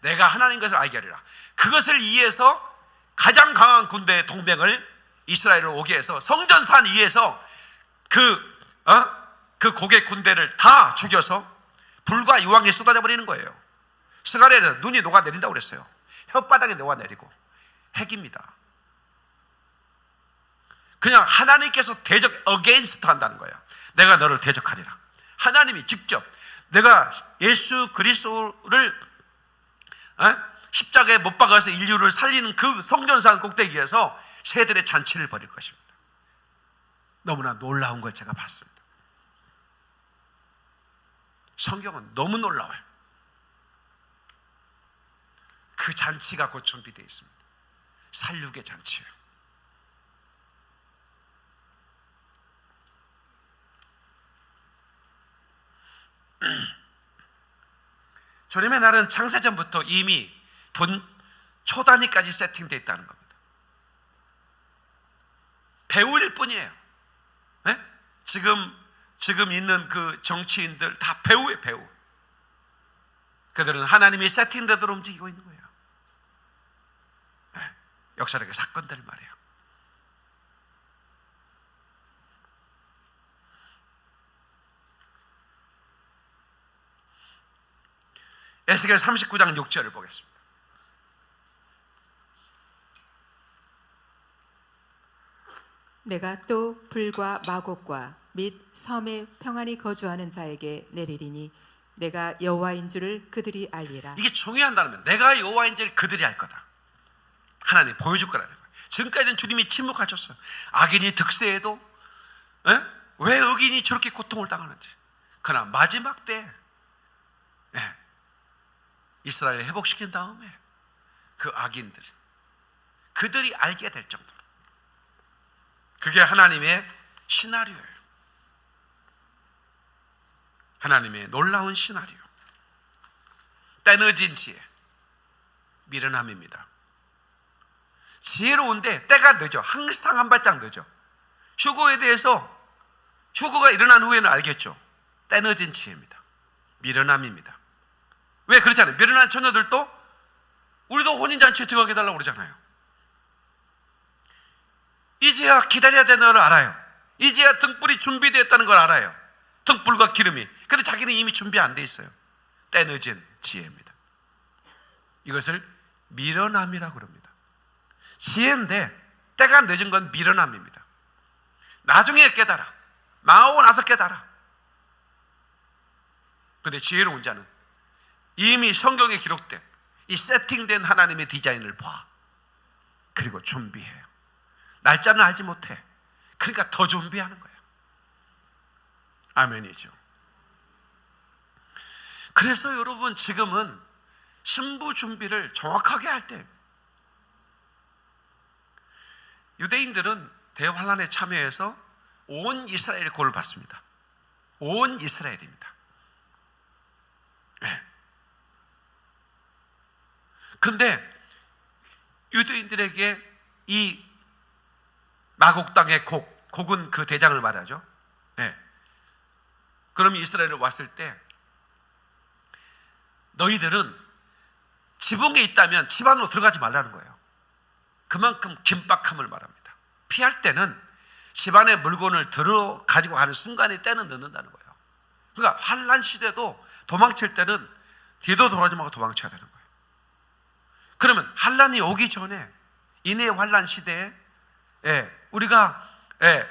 내가 하나님인 것을 알게 하리라. 그것을 이해해서 가장 강한 군대의 동맹을 이스라엘을 오게 해서 성전산 위에서 그, 어? 그 고개 군대를 다 죽여서 불과 유황에 쏟아져 버리는 거예요. 스가랴는 눈이 녹아내린다고 그랬어요. 혓바닥에 녹아내리고 핵입니다. 그냥 하나님께서 대적 against 한다는 거예요. 내가 너를 대적하리라. 하나님이 직접 내가 예수 그리스도를 어? 십자가에 못 박아서 인류를 살리는 그 성전산 꼭대기에서 새들의 잔치를 벌일 것입니다. 너무나 놀라운 걸 제가 봤습니다. 성경은 너무 놀라워요. 그 잔치가 곧 준비되어 있습니다. 살육의 잔치예요. (clears throat) 주님의 날은 창세전부터 이미 분 초단위까지 세팅되어 있다는 겁니다. 배우일 뿐이에요. 네? 지금 지금 있는 그 정치인들 다 배우의 배우. 그들은 하나님이 세팅되도록 움직이고 있는 거예요. 네, 역사적인 사건들 말이에요. 에스겔 39장 6절을 보겠습니다. 내가 또 불과 마곡과 및 섬에 평안히 거주하는 자에게 내리리니 내가 여호와인 줄을 그들이 알리라. 이게 중요한 면 내가 여호와인지를 그들이 알 거다. 하나님 보여줄 거라는 거예요. 지금까지는 주님이 침묵하셨어요. 악인이 득세해도 에? 왜 의인이 저렇게 고통을 당하는지. 그러나 마지막 때 예, 이스라엘 회복시킨 다음에 그 악인들 그들이 알게 될 정도로 그게 하나님의 시나리오예요. 하나님의 놀라운 시나리오. 빼너진 지혜. 미련함입니다. 지혜로운데 때가 늦어. 항상 한 발짝 늦어. 휴거에 대해서 휴거가 일어난 후에는 알겠죠. 때늦은 지혜입니다. 미련함입니다. 왜 그렇잖아요. 미련한 처녀들도 우리도 혼인잔치에 들어가게 해달라고 그러잖아요. 이제야 기다려야 되는 걸 알아요. 이제야 등불이 준비되었다는 걸 알아요. 등불과 기름이. 근데 자기는 이미 준비 안 돼 있어요. 때늦은 지혜입니다. 이것을 미련함이라고 그럽니다. 지혜인데 때가 늦은 건 미련함입니다. 나중에 깨달아. 망하고 나서 깨달아. 근데 지혜로운 자는 이미 성경에 기록된 이 세팅된 하나님의 디자인을 봐. 그리고 준비해요. 날짜는 알지 못해. 그러니까 더 준비하는 거예요. 아멘이죠. 그래서 여러분 지금은 신부 준비를 정확하게 할 때 유대인들은 대환란에 참여해서 온 이스라엘의 골을 받습니다. 온 이스라엘입니다. 네. 근데 유대인들에게 이 마곡 땅의 곡, 곡은 그 대장을 말하죠. 네. 그럼 이스라엘을 왔을 때 너희들은 지붕에 있다면 집 안으로 들어가지 말라는 거예요. 그만큼 긴박함을 말합니다. 피할 때는 집안에 물건을 들어 가지고 가는 순간에 때는 넣는다는 거예요. 그러니까 환란 시대도 도망칠 때는 뒤도 돌아지 말고 도망쳐야 되는 거예요. 그러면 환란이 오기 전에 이내 환란 시대에 예, 우리가 예,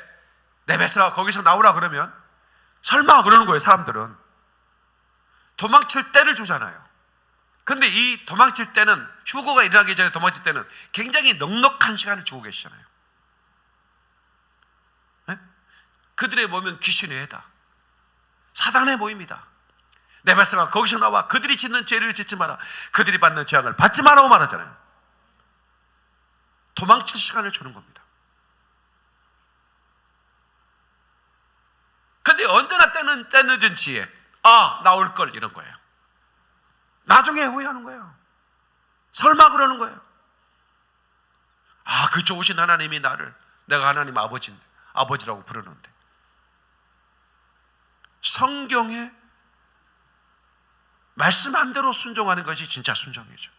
내뱉어 거기서 나오라 그러면 설마 그러는 거예요 사람들은 도망칠 때를 주잖아요. 근데 이 도망칠 때는 휴거가 일어나기 전에 도망칠 때는 굉장히 넉넉한 시간을 주고 계시잖아요. 네? 그들의 몸은 귀신의 해다. 사단의 모임이다. 내 말씀아 거기서 나와 그들이 짓는 죄를 짓지 마라. 그들이 받는 재앙을 받지 마라고 말하잖아요. 도망칠 시간을 주는 겁니다. 근데 언제나 때는 때늦은 지혜. 아, 나올 걸 이런 거예요. 나중에 후회하는 거예요. 설마 그러는 거예요. 아, 그 좋으신 하나님이 나를 내가 하나님 아버지 아버지라고 부르는데 성경에 말씀 한 대로 순종하는 것이 진짜 순종이죠.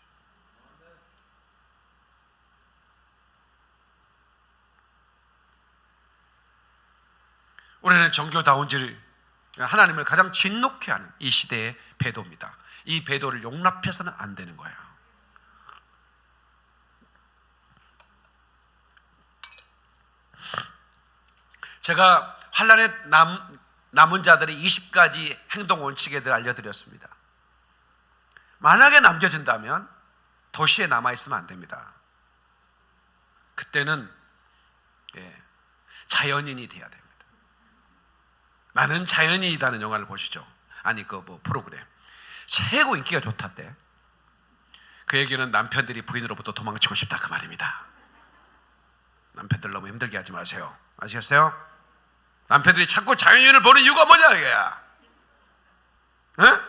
우리는 정교다운지를 하나님을 가장 진노케 하는 이 시대의 배도입니다. 이 배도를 용납해서는 안 되는 거예요. 제가 환란에 남, 남은 자들의 20가지 행동 원칙에 대해 알려드렸습니다. 만약에 남겨진다면 도시에 남아있으면 안 됩니다. 그때는 예, 자연인이 돼야 됩니다. 나는 자연인이라는 영화를 보시죠. 아니 그 뭐 프로그램 최고 인기가 좋다대. 그 얘기는 남편들이 부인으로부터 도망치고 싶다 그 말입니다. 남편들 너무 힘들게 하지 마세요. 아시겠어요? 남편들이 자꾸 자연인을 보는 이유가 뭐냐 이거야. 응?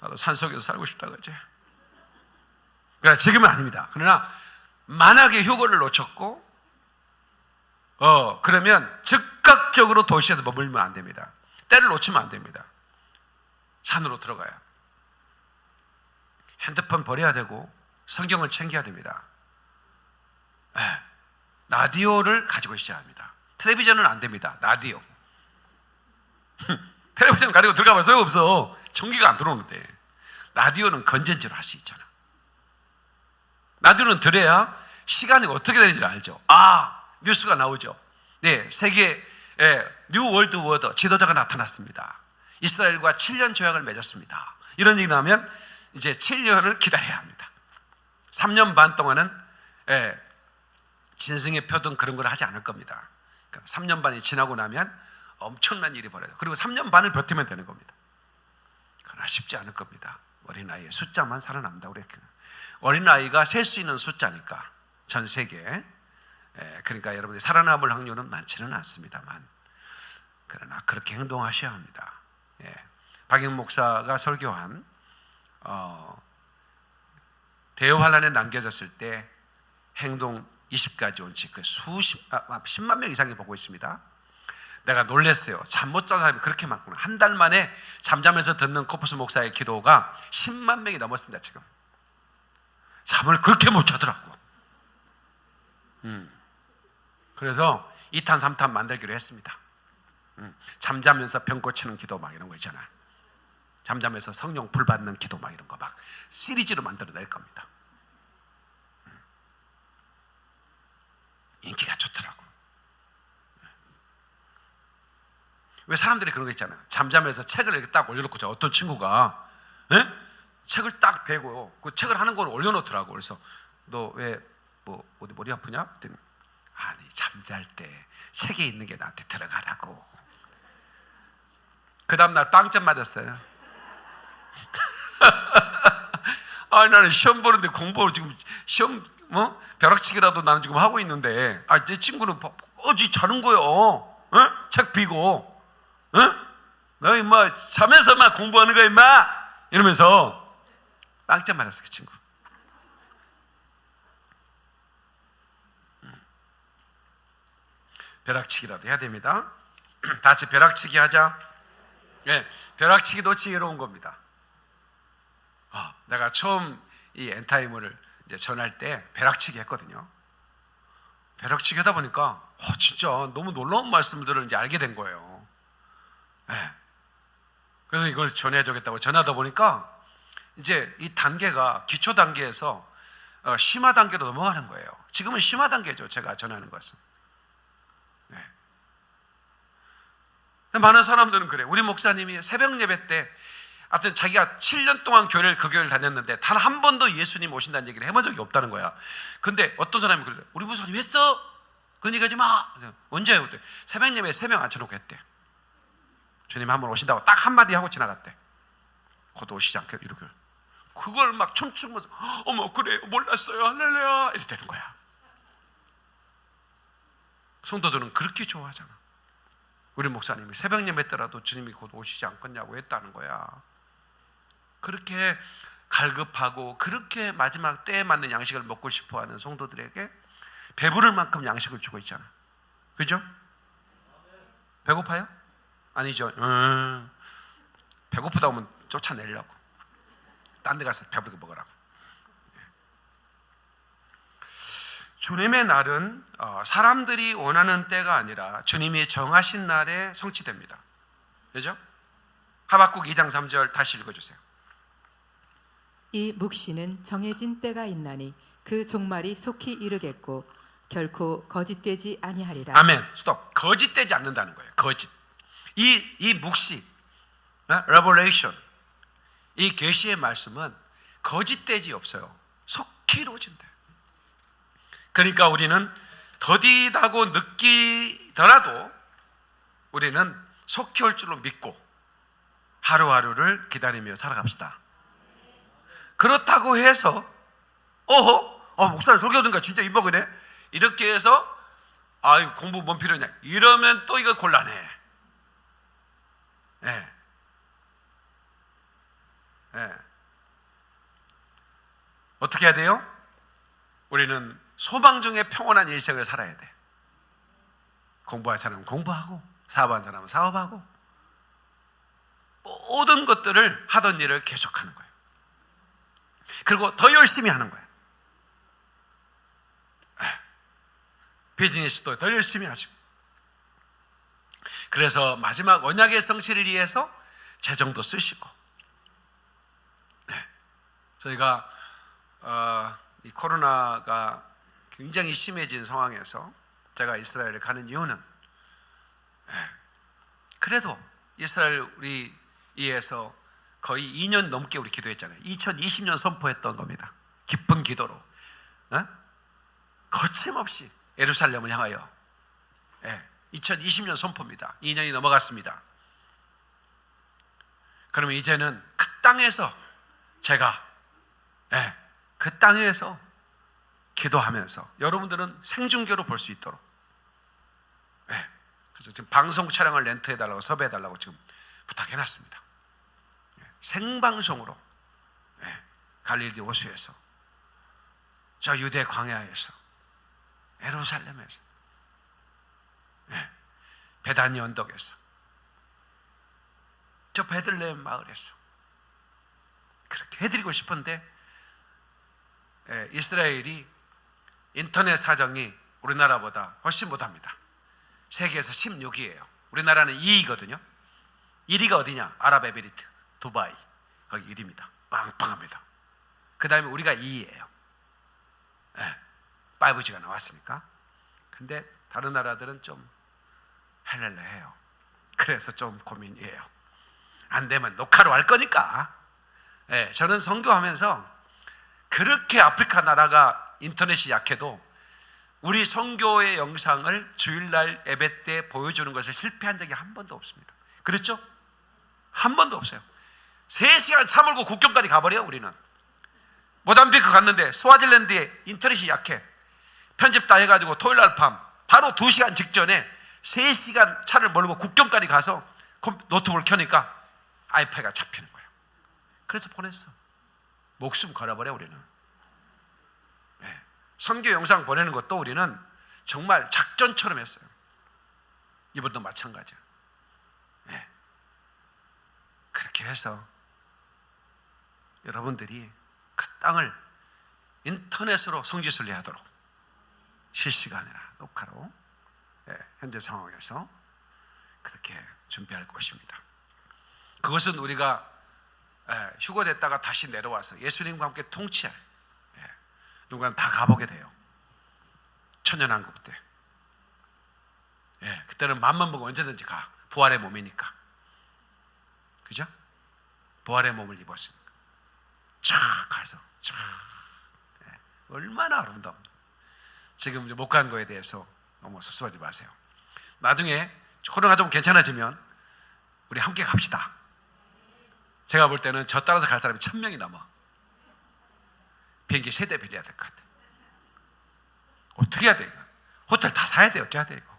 나도 산속에서 살고 싶다 그지. 그러니까 지금은 아닙니다. 그러나 만약에 휴거를 놓쳤고 어, 그러면 즉각적으로 도시에서 머물면 안 됩니다. 때를 놓치면 안 됩니다. 산으로 들어가야. 핸드폰 버려야 되고 성경을 챙겨야 됩니다. 에, 라디오를 가지고 있어야 합니다. 텔레비전은 안 됩니다. 라디오. (laughs) 텔레비전 가지고 들어가면 소용없어. 전기가 안 들어오는데. 라디오는 건전지로 할 수 있잖아. 라디오는 들어야 시간이 어떻게 되는지를 알죠. 아, 뉴스가 나오죠. 네, 세계 new world order 지도자가 나타났습니다. 이스라엘과 7년 조약을 맺었습니다. 이런 얘기 나면 이제 7년을 기다려야 합니다. 3년 반 동안은 예, 짐승의 표든 그런 걸 하지 않을 겁니다. 그러니까 3년 반이 지나고 나면 엄청난 일이 벌어요. 그리고 3년 반을 버티면 되는 겁니다. 그러나 쉽지 않을 겁니다. 어린아이의 숫자만 살아남다 그랬거든요. 어린아이가 셀 수 있는 숫자니까 전 세계에 예, 그러니까 여러분이 살아남을 확률은 많지는 않습니다만 그러나 그렇게 행동하셔야 합니다. 예. 박영 목사가 설교한 어, 대환란에 남겨졌을 때 행동 20가지 원칙 그 수십 아, 10만 명 이상이 보고 있습니다. 내가 놀랐어요. 잠 못 자는 사람이 그렇게 많구나. 한 달 만에 잠자면서 듣는 코프스 목사의 기도가 10만 명이 넘었습니다. 지금 잠을 그렇게 못 자더라고. 음. 그래서 2탄, 3탄 만들기로 했습니다. 음, 잠자면서 병 고치는 기도 막 이런 거 있잖아. 잠자면서 성령 불 받는 기도 막 이런 거 막 시리즈로 만들어 낼 겁니다. 음. 인기가 좋더라고. 왜 사람들이 그런 거 있잖아. 잠자면서 책을 이렇게 딱 올려놓고 자 어떤 친구가 에? 책을 딱 대고 그 책을 하는 걸 올려놓더라고. 그래서 너 왜 뭐 어디 머리 아프냐? 그랬더니 아니 잠잘 때 책에 있는 게 나한테 들어가라고. 그 다음 날 빵점 맞았어요. (laughs) 아니 나는 시험 보는데 공부를 지금 시험 뭐 벼락치기라도 나는 지금 하고 있는데 아내 친구는 어지 자는 거요. 어? 책 비고, 어? 너 임마 자면서만 공부하는 거야 임마 이러면서 빵점 맞았어 그 친구. 벼락치기라도 해야 됩니다. (clears throat) 다 같이 벼락치기 하자. 예, 벼락치기도 지혜로운 겁니다. 아, 내가 처음 이 엔타이머를 이제 전할 때 벼락치기 했거든요. 벼락치기 하다 보니까 어, 진짜 너무 놀라운 말씀들을 이제 알게 된 거예요. 예. 그래서 이걸 전해야겠다고 전하다 보니까 이제 이 단계가 기초 단계에서 어, 심화 단계로 넘어가는 거예요. 지금은 심화 단계죠. 제가 전하는 것은. 많은 사람들은 그래. 우리 목사님이 새벽 예배 때 하여튼 자기가 7년 동안 교회를 그 교회를 다녔는데 단 한 번도 예수님 오신다는 얘기를 해본 적이 없다는 거야. 근데 어떤 사람이 그래. 우리 목사님 했어? 그런 얘기 하지 마. 언제 해요? 그때 새벽 예배에 세명 앉혀놓고 했대. 주님 한 번 오신다고 딱 한마디 하고 지나갔대. 곧 오시지 않게 이렇게. 그걸 막 춤추면서 어머 그래 몰랐어요 할렐루야 이렇게 되는 거야. 성도들은 그렇게 좋아하잖아. 우리 목사님이 새벽 예배 때라도 주님이 곧 오시지 않겠냐고 했다는 거야. 그렇게 갈급하고 그렇게 마지막 때에 맞는 양식을 먹고 싶어하는 성도들에게 배부를 만큼 양식을 주고 있잖아. 그죠? 배고파요? 아니죠. 음, 배고프다 하면 쫓아내려고. 딴 데 가서 배부르게 먹으라고. 주님의 날은 어, 사람들이 원하는 때가 아니라 주님이 정하신 날에 성취됩니다. 그죠? 하박국 2장 3절 다시 읽어주세요. 이 묵시는 정해진 때가 있나니 그 종말이 속히 이르겠고 결코 거짓되지 아니하리라. 아멘. 스톱. 거짓되지 않는다는 거예요. 거짓. 이, 이 묵시, 어? revelation, 이 계시의 말씀은 거짓되지 없어요. 속히 이루어진대. 그러니까 우리는 더디다고 느끼더라도 우리는 속히 올 줄로 믿고 하루하루를 기다리며 살아갑시다. 그렇다고 해서 어허, 어, 목사님 설교 듣니까 진짜 입먹으네. 이렇게 해서 아, 공부 뭔 필요냐? 이러면 또 이거 곤란해. 예. 예. 어떻게 해야 돼요? 우리는 소망 중에 평온한 일생을 살아야 돼. 공부할 사람은 공부하고, 사업하는 사람은 사업하고, 모든 것들을 하던 일을 계속하는 거예요. 그리고 더 열심히 하는 거예요. 예. 비즈니스도 더 열심히 하시고. 그래서 마지막 언약의 성실을 위해서 재정도 쓰시고. 네. 저희가 어, 이 코로나가 굉장히 심해진 상황에서 제가 이스라엘에 가는 이유는 네. 그래도 이스라엘 우리 이에서 거의 2년 넘게 우리 기도했잖아요. 2020년 선포했던 겁니다. 깊은 기도로 어? 거침없이 예루살렘을 향하여 예, 2020년 선포입니다. 2년이 넘어갔습니다. 그러면 이제는 그 땅에서 제가 예, 그 땅에서 기도하면서 여러분들은 생중계로 볼 수 있도록. 예, 그래서 지금 방송 촬영을 렌트해달라고 섭외해달라고 지금 부탁해놨습니다. 예, 생방송으로. 예, 갈릴리 호수에서. 저 유대 광야에서. 예루살렘에서. 예, 베다니 언덕에서. 저 베들레헴 마을에서. 그렇게 해드리고 싶은데 예, 이스라엘이 인터넷 사정이 우리나라보다 훨씬 못합니다. 세계에서 16위예요. 우리나라는 2위거든요. 1위가 어디냐? 아랍에미리트, 두바이 거기 1위입니다. 빵빵합니다. 그 다음에 우리가 2위예요. 예, 5G가 나왔으니까. 근데 다른 나라들은 좀 헬렐레 해요. 그래서 좀 고민이에요. 안 되면 녹화로 할 거니까. 예, 저는 선교하면서 그렇게 아프리카 나라가 인터넷이 약해도 우리 선교의 영상을 주일날 예배 때 보여주는 것을 실패한 적이 한 번도 없습니다. 그렇죠? 한 번도 없어요. 3시간 차 몰고 국경까지 가버려요, 우리는. 모담비크 갔는데 스와질랜드에 인터넷이 약해. 편집 다 해가지고 토요일 날 밤 바로 2시간 직전에 3시간 차를 몰고 국경까지 가서 컴- 노트북을 켜니까 아이패가 잡히는 거예요. 그래서 보냈어. 목숨 걸어버려 우리는. 예. 선교 영상 보내는 것도 우리는 정말 작전처럼 했어요. 이번도 마찬가지야. 예. 그렇게 해서 여러분들이 그 땅을 인터넷으로 성지순례 하도록 실시간이나 녹화로 예, 현재 상황에서 그렇게 준비할 것입니다. 그것은 우리가 예, 휴거됐다가 다시 내려와서 예수님과 함께 통치할 예, 누군가 다 가보게 돼요. 천년왕국 때. 예, 그때는 맘만 보고 언제든지 가. 부활의 몸이니까. 그죠? 부활의 몸을 입었으니까. 쫙 가서 쫙 예, 얼마나 아름다운. 지금 못 간 거에 대해서 너무 섭섭하지 마세요. 나중에 코로나가 좀 괜찮아지면 우리 함께 갑시다. 제가 볼 때는 저 따라서 갈 사람이 천 명이 넘어. 비행기 세대 빌려야 될 것 같아. 어떻게 해야 돼 이거? 호텔 다 사야 돼 어떻게 해야 돼 이거?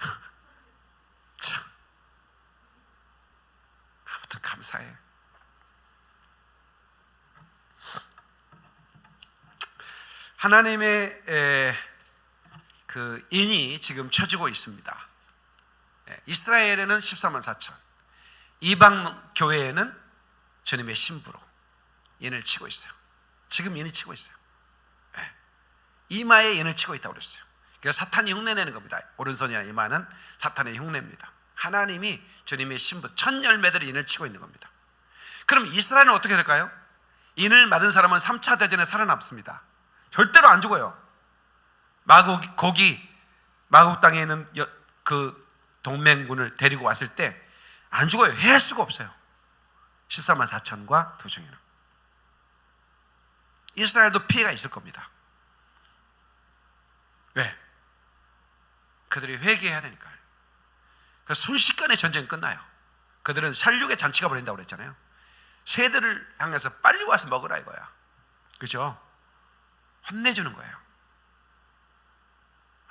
(laughs) 참. 아무튼 감사해. 하나님의 에, 그 인이 지금 쳐지고 있습니다. 예, 이스라엘에는 14만 4천, 이방 교회에는 주님의 신부로 인을 치고 있어요. 지금 인을 치고 있어요. 예, 이마에 인을 치고 있다고 그랬어요. 그래서 사탄이 흉내내는 겁니다. 오른손이나 이마는 사탄의 흉내입니다. 하나님이 주님의 신부 천 열매들이 인을 치고 있는 겁니다. 그럼 이스라엘은 어떻게 될까요? 인을 맞은 사람은 3차 대전에 살아남습니다. 절대로 안 죽어요. 마곡 거기 마곡 땅에 있는 여- 그 동맹군을 데리고 왔을 때 안 죽어요. 해할 수가 없어요. 14만 4천과 두 중에는 이스라엘도 피해가 있을 겁니다. 왜? 그들이 회개해야 되니까요. 그래서 순식간에 전쟁 끝나요. 그들은 살육의 잔치가 벌린다고 그랬잖아요. 새들을 향해서 빨리 와서 먹으라 이거야. 그죠? 혼내주는 거예요.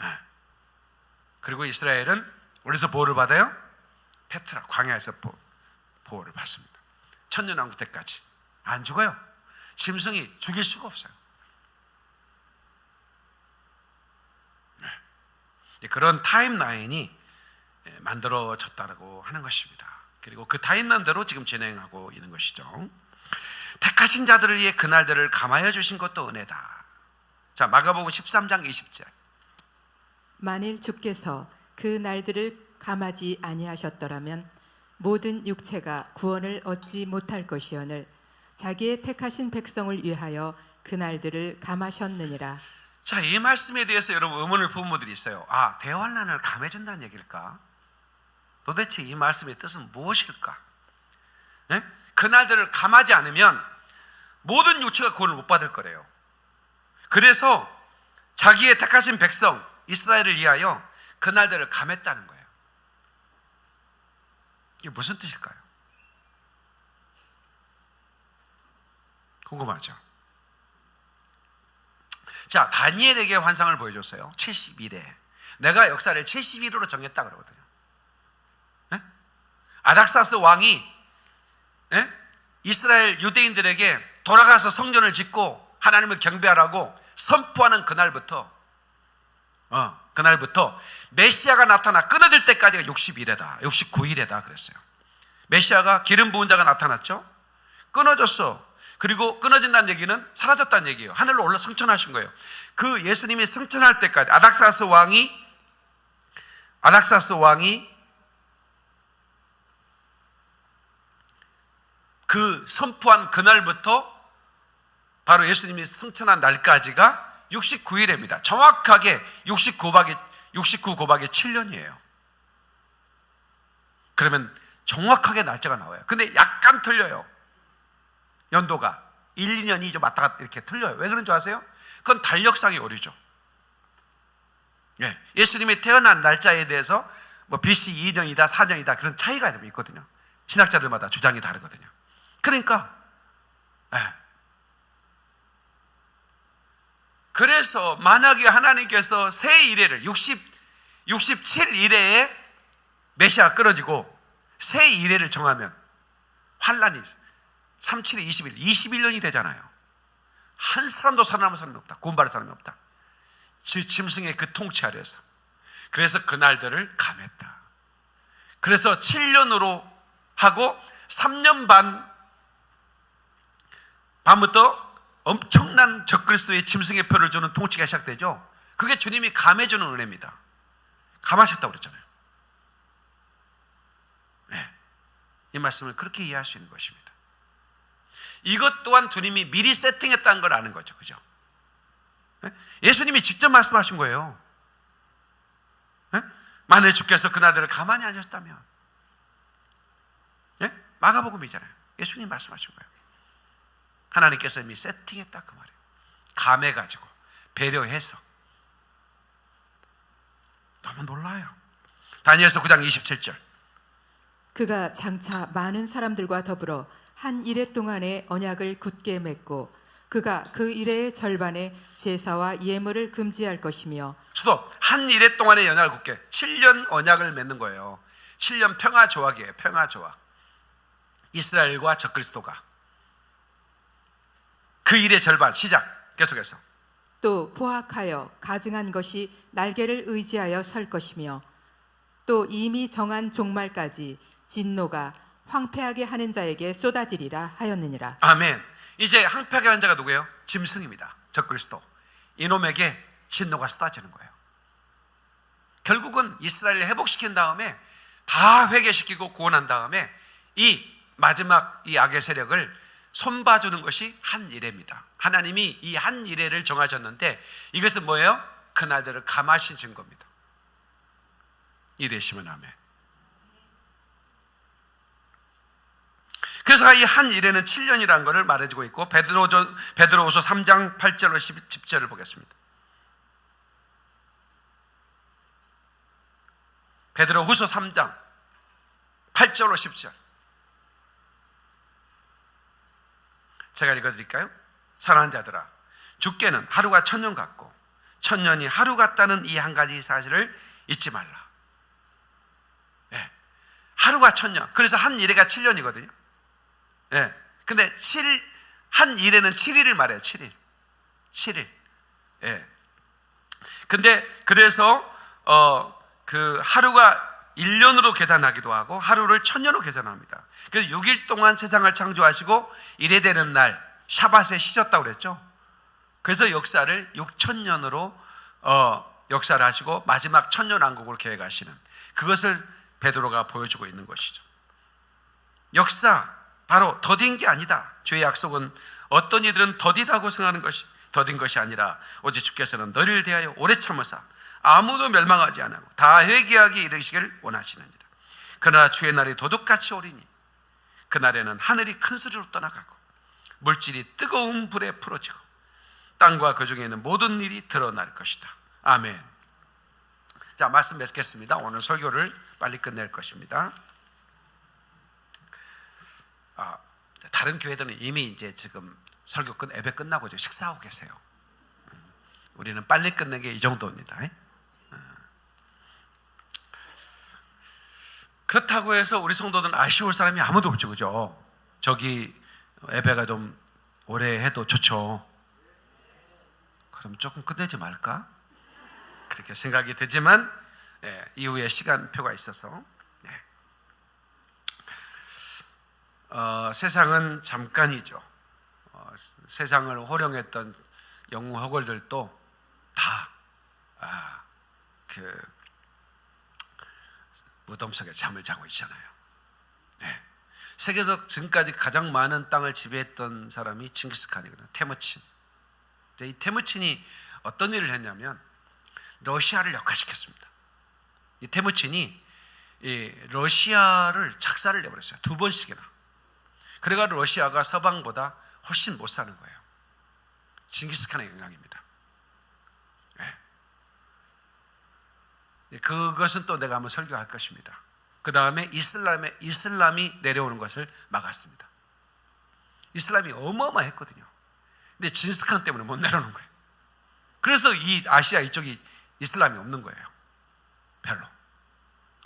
예. 그리고 이스라엘은 어디서 보호를 받아요? 페트라 광야에서 보, 보호를 받습니다. 천년왕국 때까지 안 죽어요. 짐승이 죽일 수가 없어요. 네. 그런 타임라인이 예, 만들어졌다고 하는 것입니다. 그리고 그 타임라인대로 지금 진행하고 있는 것이죠. 택하신 자들을 위해 그날들을 감하여 주신 것도 은혜다. 자, 마가복음 13장 20절. 만일 주께서 그 날들을 감하지 아니하셨더라면 모든 육체가 구원을 얻지 못할 것이오늘 자기의 택하신 백성을 위하여 그 날들을 감하셨느니라 자, 이 말씀에 대해서 여러분 의문을 분들이 있어요. 아, 대환란을 감해준다는 얘기일까? 도대체 이 말씀의 뜻은 무엇일까? 예? 그날들을 감하지 않으면 모든 육체가 구원을 못 받을 거래요. 그래서 자기의 택하신 백성 이스라엘을 위하여 그날들을 감했다는 거예요. 이게 무슨 뜻일까요? 궁금하죠? 자, 다니엘에게 환상을 보여줬어요. 71회. 내가 역사를 71호로 정했다 그러거든요. 예? 아닥사스 왕이 예? 이스라엘 유대인들에게 돌아가서 성전을 짓고 하나님을 경배하라고 선포하는 그날부터 어, 그날부터 메시아가 나타나 끊어질 때까지가 61회다. 69일에다 그랬어요. 메시아가 기름 부은 자가 나타났죠. 끊어졌어. 그리고 끊어진다는 얘기는 사라졌다는 얘기예요. 하늘로 올라 승천하신 거예요. 그 예수님이 승천할 때까지 아닥사스 왕이 아닥사스 왕이 그 선포한 그날부터 바로 예수님이 승천한 날까지가 69일입니다. 정확하게 69박이 69 곱하기 7년이에요. 그러면 정확하게 날짜가 나와요. 근데 약간 틀려요. 연도가 1, 2년이 좀 왔다 갔다 이렇게 틀려요. 왜 그런 줄 아세요? 그건 달력상의 오류죠. 예. 예수님이 태어난 날짜에 대해서 뭐 BC 2년이다, 4년이다 그런 차이가 좀 있거든요. 신학자들마다 주장이 다르거든요. 그러니까 예. 그래서 만약에 하나님께서 새 이래를 60 67 이래에 메시아가 끊어지고 새 이래를 정하면 환란이 37에 21, 21년이 되잖아요. 한 사람도 살아남은 사람이 없다. 구원받을 사람이 없다. 지- 짐승의 그 통치 아래서. 그래서 그날들을 감했다. 그래서 7년으로 하고 3년 반 반부터 엄청난 적그리스도의 짐승의 표를 주는 통치가 시작되죠. 그게 주님이 감해주는 은혜입니다. 감하셨다고 그랬잖아요. 네. 이 말씀을 그렇게 이해할 수 있는 것입니다. 이것 또한 주님이 미리 세팅했다는 걸 아는 거죠. 그죠? 네? 예수님이 직접 말씀하신 거예요. 네? 만일 주께서 그날들을 가만히 하셨다면 마가복음이잖아요. 예수님 말씀하신 거예요. 하나님께서 이미 세팅했다 그 말이에요. 감해가지고 배려해서 너무 놀라요. 다니엘서 9장 27절. 그가 장차 많은 사람들과 더불어 한 일해 동안의 언약을 굳게 맺고 그가 그 일의 절반에 제사와 예물을 금지할 것이며 수도 한 일해 동안의 연약을 굳게 7년 언약을 맺는 거예요. 7년 평화 조약이에요. 평화 조약. 이스라엘과 적그리스도가 그 일의 절반 시작 계속해서 또 포악하여 가증한 것이 날개를 의지하여 설 것이며 또 이미 정한 종말까지 진노가 황폐하게 하는 자에게 쏟아지리라 하였느니라 아멘. 이제 항폐하게 하는 자가 누구예요? 짐승입니다. 적그리스도. 이놈에게 진노가 쏟아지는 거예요. 결국은 이스라엘을 회복시킨 다음에 다 회개시키고 구원한 다음에 이 마지막 이 악의 세력을 손봐주는 것이 한 일회입니다. 하나님이 이 한 일회를 정하셨는데 이것은 뭐예요? 그날들을 감하신 증거입니다. 이래시면 아멘. 그래서 이 한 일에는 7년이라는 것을 말해주고 있고 베드로전 베드로후서 3장 8절로 10절을 보겠습니다. 베드로후서 3장 8절로 10절. 제가 읽어드릴까요? 사랑하는 자들아, 주께는 하루가 천년 같고 천년이 하루 같다는 이 한 가지 사실을 잊지 말라. 예, 하루가 천년. 그래서 한 일회가 7년이거든요. 예. 근데 7, 한 일에는 7일을 말해요. 7일. 7일. 예. 근데 그래서 어 그 하루가 1년으로 계산하기도 하고 하루를 천년으로 계산합니다. 그래서 6일 동안 세상을 창조하시고 이래 되는 날 샤밧에 쉬셨다고 그랬죠. 그래서 역사를 6천년으로 어 역사를 하시고 마지막 천년 왕국을 계획하시는 그것을 베드로가 보여주고 있는 것이죠. 역사 바로 더딘 게 아니다. 주의 약속은 어떤 이들은 더디다고 생각하는 것이 더딘 것이 아니라 오직 주께서는 너희를 대하여 오래 참으사 아무도 멸망하지 않고 다 회개하게 이르시기를 원하시느니라. 그러나 주의 날이 도둑같이 오리니 그날에는 하늘이 큰 소리로 떠나가고 물질이 뜨거운 불에 풀어지고 땅과 그 중에 있는 모든 일이 드러날 것이다. 아멘. 자 말씀 맺겠습니다. 오늘 설교를 빨리 끝낼 것입니다. 아, 다른 교회들은 이미 이제 지금 설교 끝 예배 끝나고 이제 식사하고 계세요. 음, 우리는 빨리 끝낸 게 이 정도입니다. 음. 그렇다고 해서 우리 성도들은 아쉬울 사람이 아무도 없죠, 그죠? 저기 예배가 좀 오래 해도 좋죠. 그럼 조금 끝내지 말까? 그렇게 생각이 되지만 예, 이후에 시간표가 있어서 예. 어, 세상은 잠깐이죠. 어, 세상을 호령했던 영웅 허걸들도 다 아, 그 무덤 속에 잠을 자고 있잖아요. 네. 세계에서 지금까지 가장 많은 땅을 지배했던 사람이 칭기스칸이거든요. 테무친. 이 테무친이 어떤 일을 했냐면 러시아를 역화시켰습니다. 이 테무친이 이 러시아를 착사를 내버렸어요. 두 번씩이나. 그래가 러시아가 서방보다 훨씬 못 사는 거예요. 징기스칸의 영향입니다. 네. 그것은 또 내가 한번 설교할 것입니다. 그 다음에 이슬람의 이슬람이 내려오는 것을 막았습니다. 이슬람이 어마어마했거든요. 근데 징기스칸 때문에 못 내려오는 거예요. 그래서 이 아시아 이쪽이 이슬람이 없는 거예요. 별로.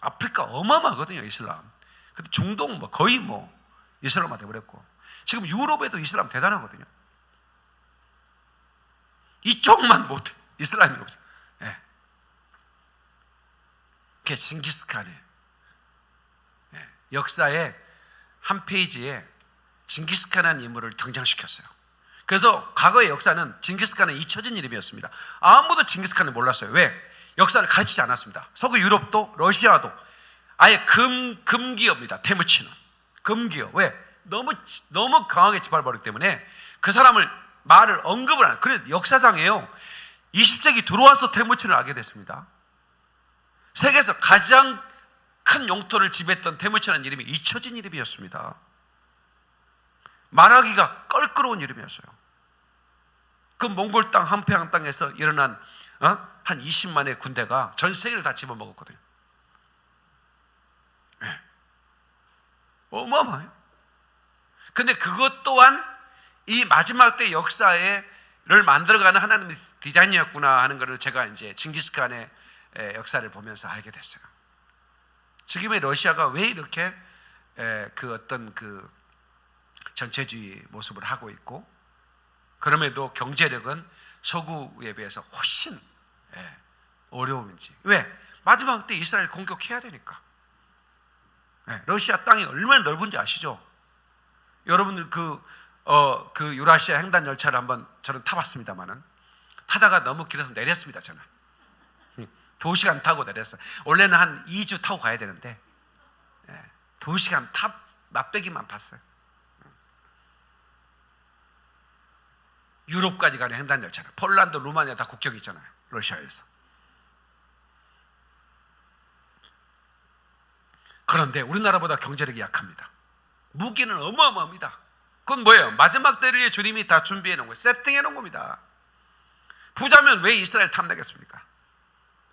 아프리카 어마어마하거든요, 이슬람. 근데 중동 뭐 거의 뭐 이슬람화 돼버렸고 지금 유럽에도 이슬람 대단하거든요. 이쪽만 못해. 이슬람이 없어. 예. 그게 징기스칸의 예. 역사의 한 페이지에 징기스칸이라는 인물을 등장시켰어요. 그래서 과거의 역사는 징기스칸은 잊혀진 이름이었습니다. 아무도 징기스칸을 몰랐어요. 왜? 역사를 가르치지 않았습니다. 서구 유럽도 러시아도 아예 금 금기어입니다. 테무치는 금기어. 왜? 너무 너무 강하게 짓밟아버리기 때문에 그 사람을 말을 언급을 안. 그래 역사상에요. 20세기 들어와서 테무친을 알게 됐습니다. 세계에서 가장 큰 용토를 지배했던 태무치라는 이름이 잊혀진 이름이었습니다. 말하기가 껄끄러운 이름이었어요. 그 몽골 땅 한평양 땅에서 일어난 어? 한 20만의 군대가 전 세계를 다 집어먹었거든요. 어마어마해요. 근데 그것 또한 이 마지막 때 역사를 만들어가는 하나님의 디자인이었구나 하는 것을 제가 이제 징기스칸의 에, 역사를 보면서 알게 됐어요. 지금의 러시아가 왜 이렇게 에, 그 어떤 그 전체주의 모습을 하고 있고 그럼에도 경제력은 서구에 비해서 훨씬 예, 어려움인지 왜 마지막 때 이스라엘 공격해야 되니까 예, 러시아 땅이 얼마나 넓은지 아시죠? 여러분들 그, 어, 그 유라시아 횡단 열차를 한번 저는 타봤습니다만은 타다가 너무 길어서 내렸습니다 저는 두 시간 타고 내렸어요 원래는 한 2주 타고 가야 되는데 예, 두 시간 탑 맛배기만 봤어요 유럽까지 가는 횡단 열차는 폴란드, 루마니아 다 국경이 있잖아요. 러시아에서. 그런데 우리나라보다 경제력이 약합니다. 무기는 어마어마합니다. 그건 뭐예요? 마지막 때를 위해 주님이 다 준비해 놓은 거예요. 세팅해 놓은 겁니다. 부자면 왜 이스라엘 탐내겠습니까?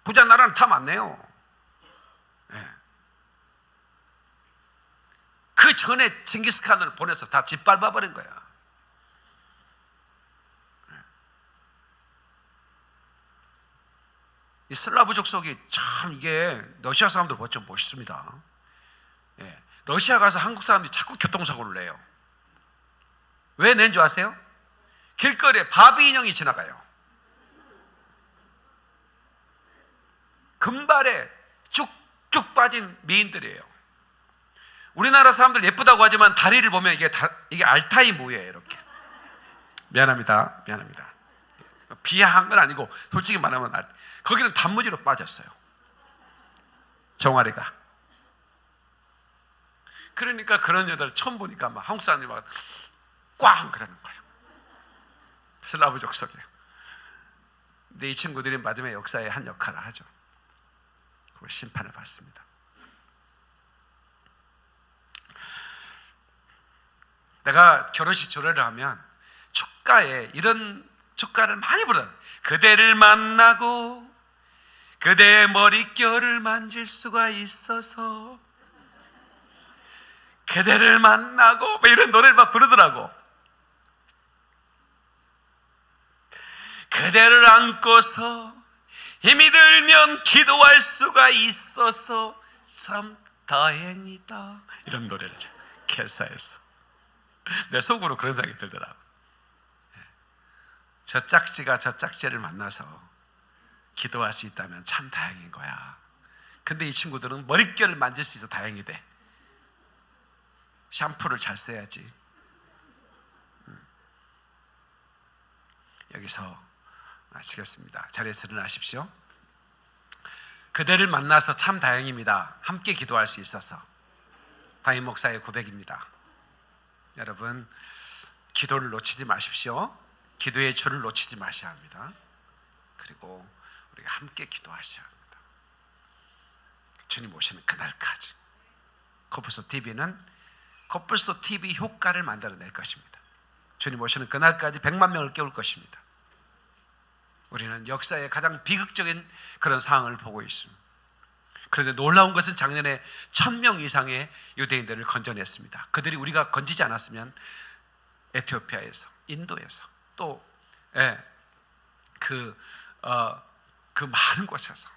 부자 나라는 탐 안 내요. 예. 그 전에 칭기스칸을 보내서 다 짓밟아 버린 거야. 이 슬라브 족속이 참 이게 러시아 사람들 보면 좀 멋있습니다. 예. 러시아 가서 한국 사람들이 자꾸 교통사고를 내요. 왜 낸 줄 아세요? 길거리에 바비 인형이 지나가요. 금발에 쭉쭉 빠진 미인들이에요. 우리나라 사람들 예쁘다고 하지만 다리를 보면 이게 다, 이게 알타이 무예요 이렇게. 미안합니다. 미안합니다. 비하한 건 아니고 솔직히 말하면 알- 거기는 단무지로 빠졌어요. 정아리가. 그러니까 그런 여자를 처음 보니까 막 한국 사람들이 막 꽝 그러는 거예요. 슬라브 족속이에요. 근데 이 친구들이 마지막에 역사의 한 역할을 하죠. 그리고 심판을 받습니다. 내가 결혼식 조례를 하면 축가에 이런 축가를 많이 부르는 그대를 만나고 그대의 머릿결을 만질 수가 있어서 그대를 만나고 뭐 이런 노래를 막 부르더라고. 그대를 안고서 힘이 들면 기도할 수가 있어서 참 다행이다. 이런 노래를 개사했어 내 속으로 그런 생각이 들더라고 저 짝지가 저 짝지를 만나서 기도할 수 있다면 참 다행인 거야. 근데 이 친구들은 머릿결을 만질 수 있어 다행이 돼. 샴푸를 잘 써야지. 음. 여기서 마치겠습니다. 자리에서 일어나십시오. 그대를 만나서 참 다행입니다. 함께 기도할 수 있어서. 담임 목사의 고백입니다. 여러분, 기도를 놓치지 마십시오. 기도의 줄을 놓치지 마셔야 합니다. 그리고 우리가 함께 기도하셔야 합니다. 주님 오시는 그날까지 코뿔소 TV는 코뿔소 TV 효과를 만들어낼 것입니다. 주님 오시는 그날까지 100만 명을 깨울 것입니다. 우리는 역사의 가장 비극적인 그런 상황을 보고 있습니다. 그런데 놀라운 것은 작년에 천 명 이상의 유대인들을 건져냈습니다. 그들이 우리가 건지지 않았으면 에티오피아에서, 인도에서 또 예, 그, 어, 그 많은 곳에서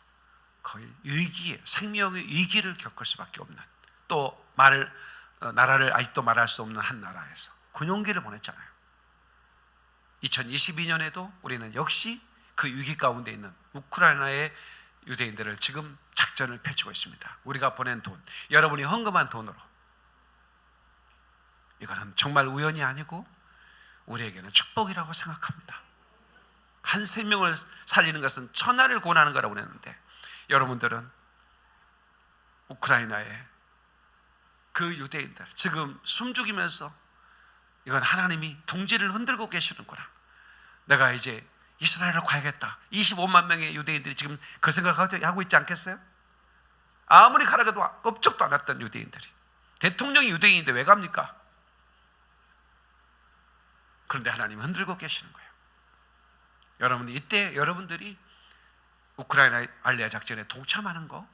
거의 위기에 생명의 위기를 겪을 수밖에 없는 또 말을 어, 나라를 아직도 말할 수 없는 한 나라에서 군용기를 보냈잖아요. 2022년에도 우리는 역시 그 위기 가운데 있는 우크라이나의 유대인들을 지금 작전을 펼치고 있습니다. 우리가 보낸 돈, 여러분이 헌금한 돈으로 이거는 정말 우연이 아니고 우리에게는 축복이라고 생각합니다. 한 생명을 살리는 것은 천하를 권하는 거라고 그랬는데 여러분들은 우크라이나의 그 유대인들 지금 숨죽이면서 이건 하나님이 둥지를 흔들고 계시는구나. 내가 이제 이스라엘을 가야겠다. 25만 명의 유대인들이 지금 그 생각하고 있지 않겠어요? 아무리 가라가도 껍적도 안 왔던 유대인들이 대통령이 유대인인데 왜 갑니까? 그런데 하나님이 흔들고 계시는 거예요. 여러분 이때 여러분들이 우크라이나 알리아 작전에 동참하는 거,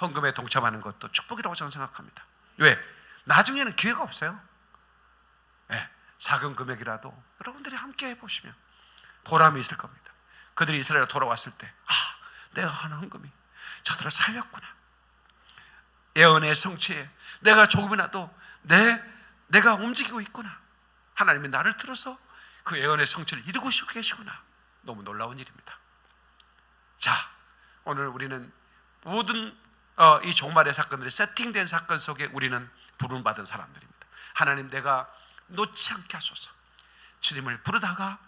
헌금에 동참하는 것도 축복이라고 저는 생각합니다. 왜? 나중에는 기회가 없어요. 예, 작은 금액이라도 여러분들이 함께 해보시면 보람이 있을 겁니다. 그들이 이스라엘 돌아왔을 때, 아, 내가 하는 헌금이 저들을 살렸구나. 예언의 성취에 내가 조금이라도 내 내가 움직이고 있구나. 하나님이 나를 들어서 그 예언의 성취를 이루고 계시구나. 너무 놀라운 일입니다. 자, 오늘 우리는 모든 어, 이 종말의 사건들이 세팅된 사건 속에 우리는 부름받은 사람들입니다. 하나님 내가 놓지 않게 하소서. 주님을 부르다가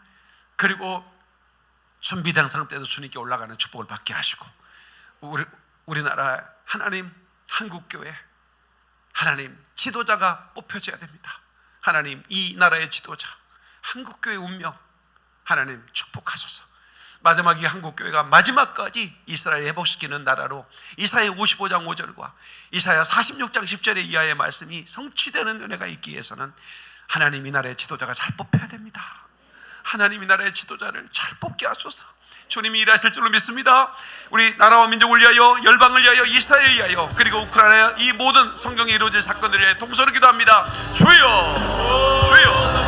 그리고 준비당상 때도 주님께 올라가는 축복을 받게 하시고 우리 우리나라 하나님 한국교회 하나님 지도자가 뽑혀져야 됩니다. 하나님 이 나라의 지도자 한국교회 운명 하나님 축복하소서. 마지막 이 한국 교회가 마지막까지 이스라엘 회복시키는 나라로 이사야 55장 5절과 이사야 46장 10절의 이하의 말씀이 성취되는 은혜가 있기 위해서는 하나님 이 나라의 지도자가 잘 뽑혀야 됩니다. 하나님 이 나라의 지도자를 잘 뽑게 하소서. 주님이 일하실 줄로 믿습니다. 우리 나라와 민족을 위하여 열방을 위하여 이스라엘을 위하여 그리고 우크라이나 이 모든 성경에 이루어질 사건들을 동서로 기도합니다. 주여, 주여.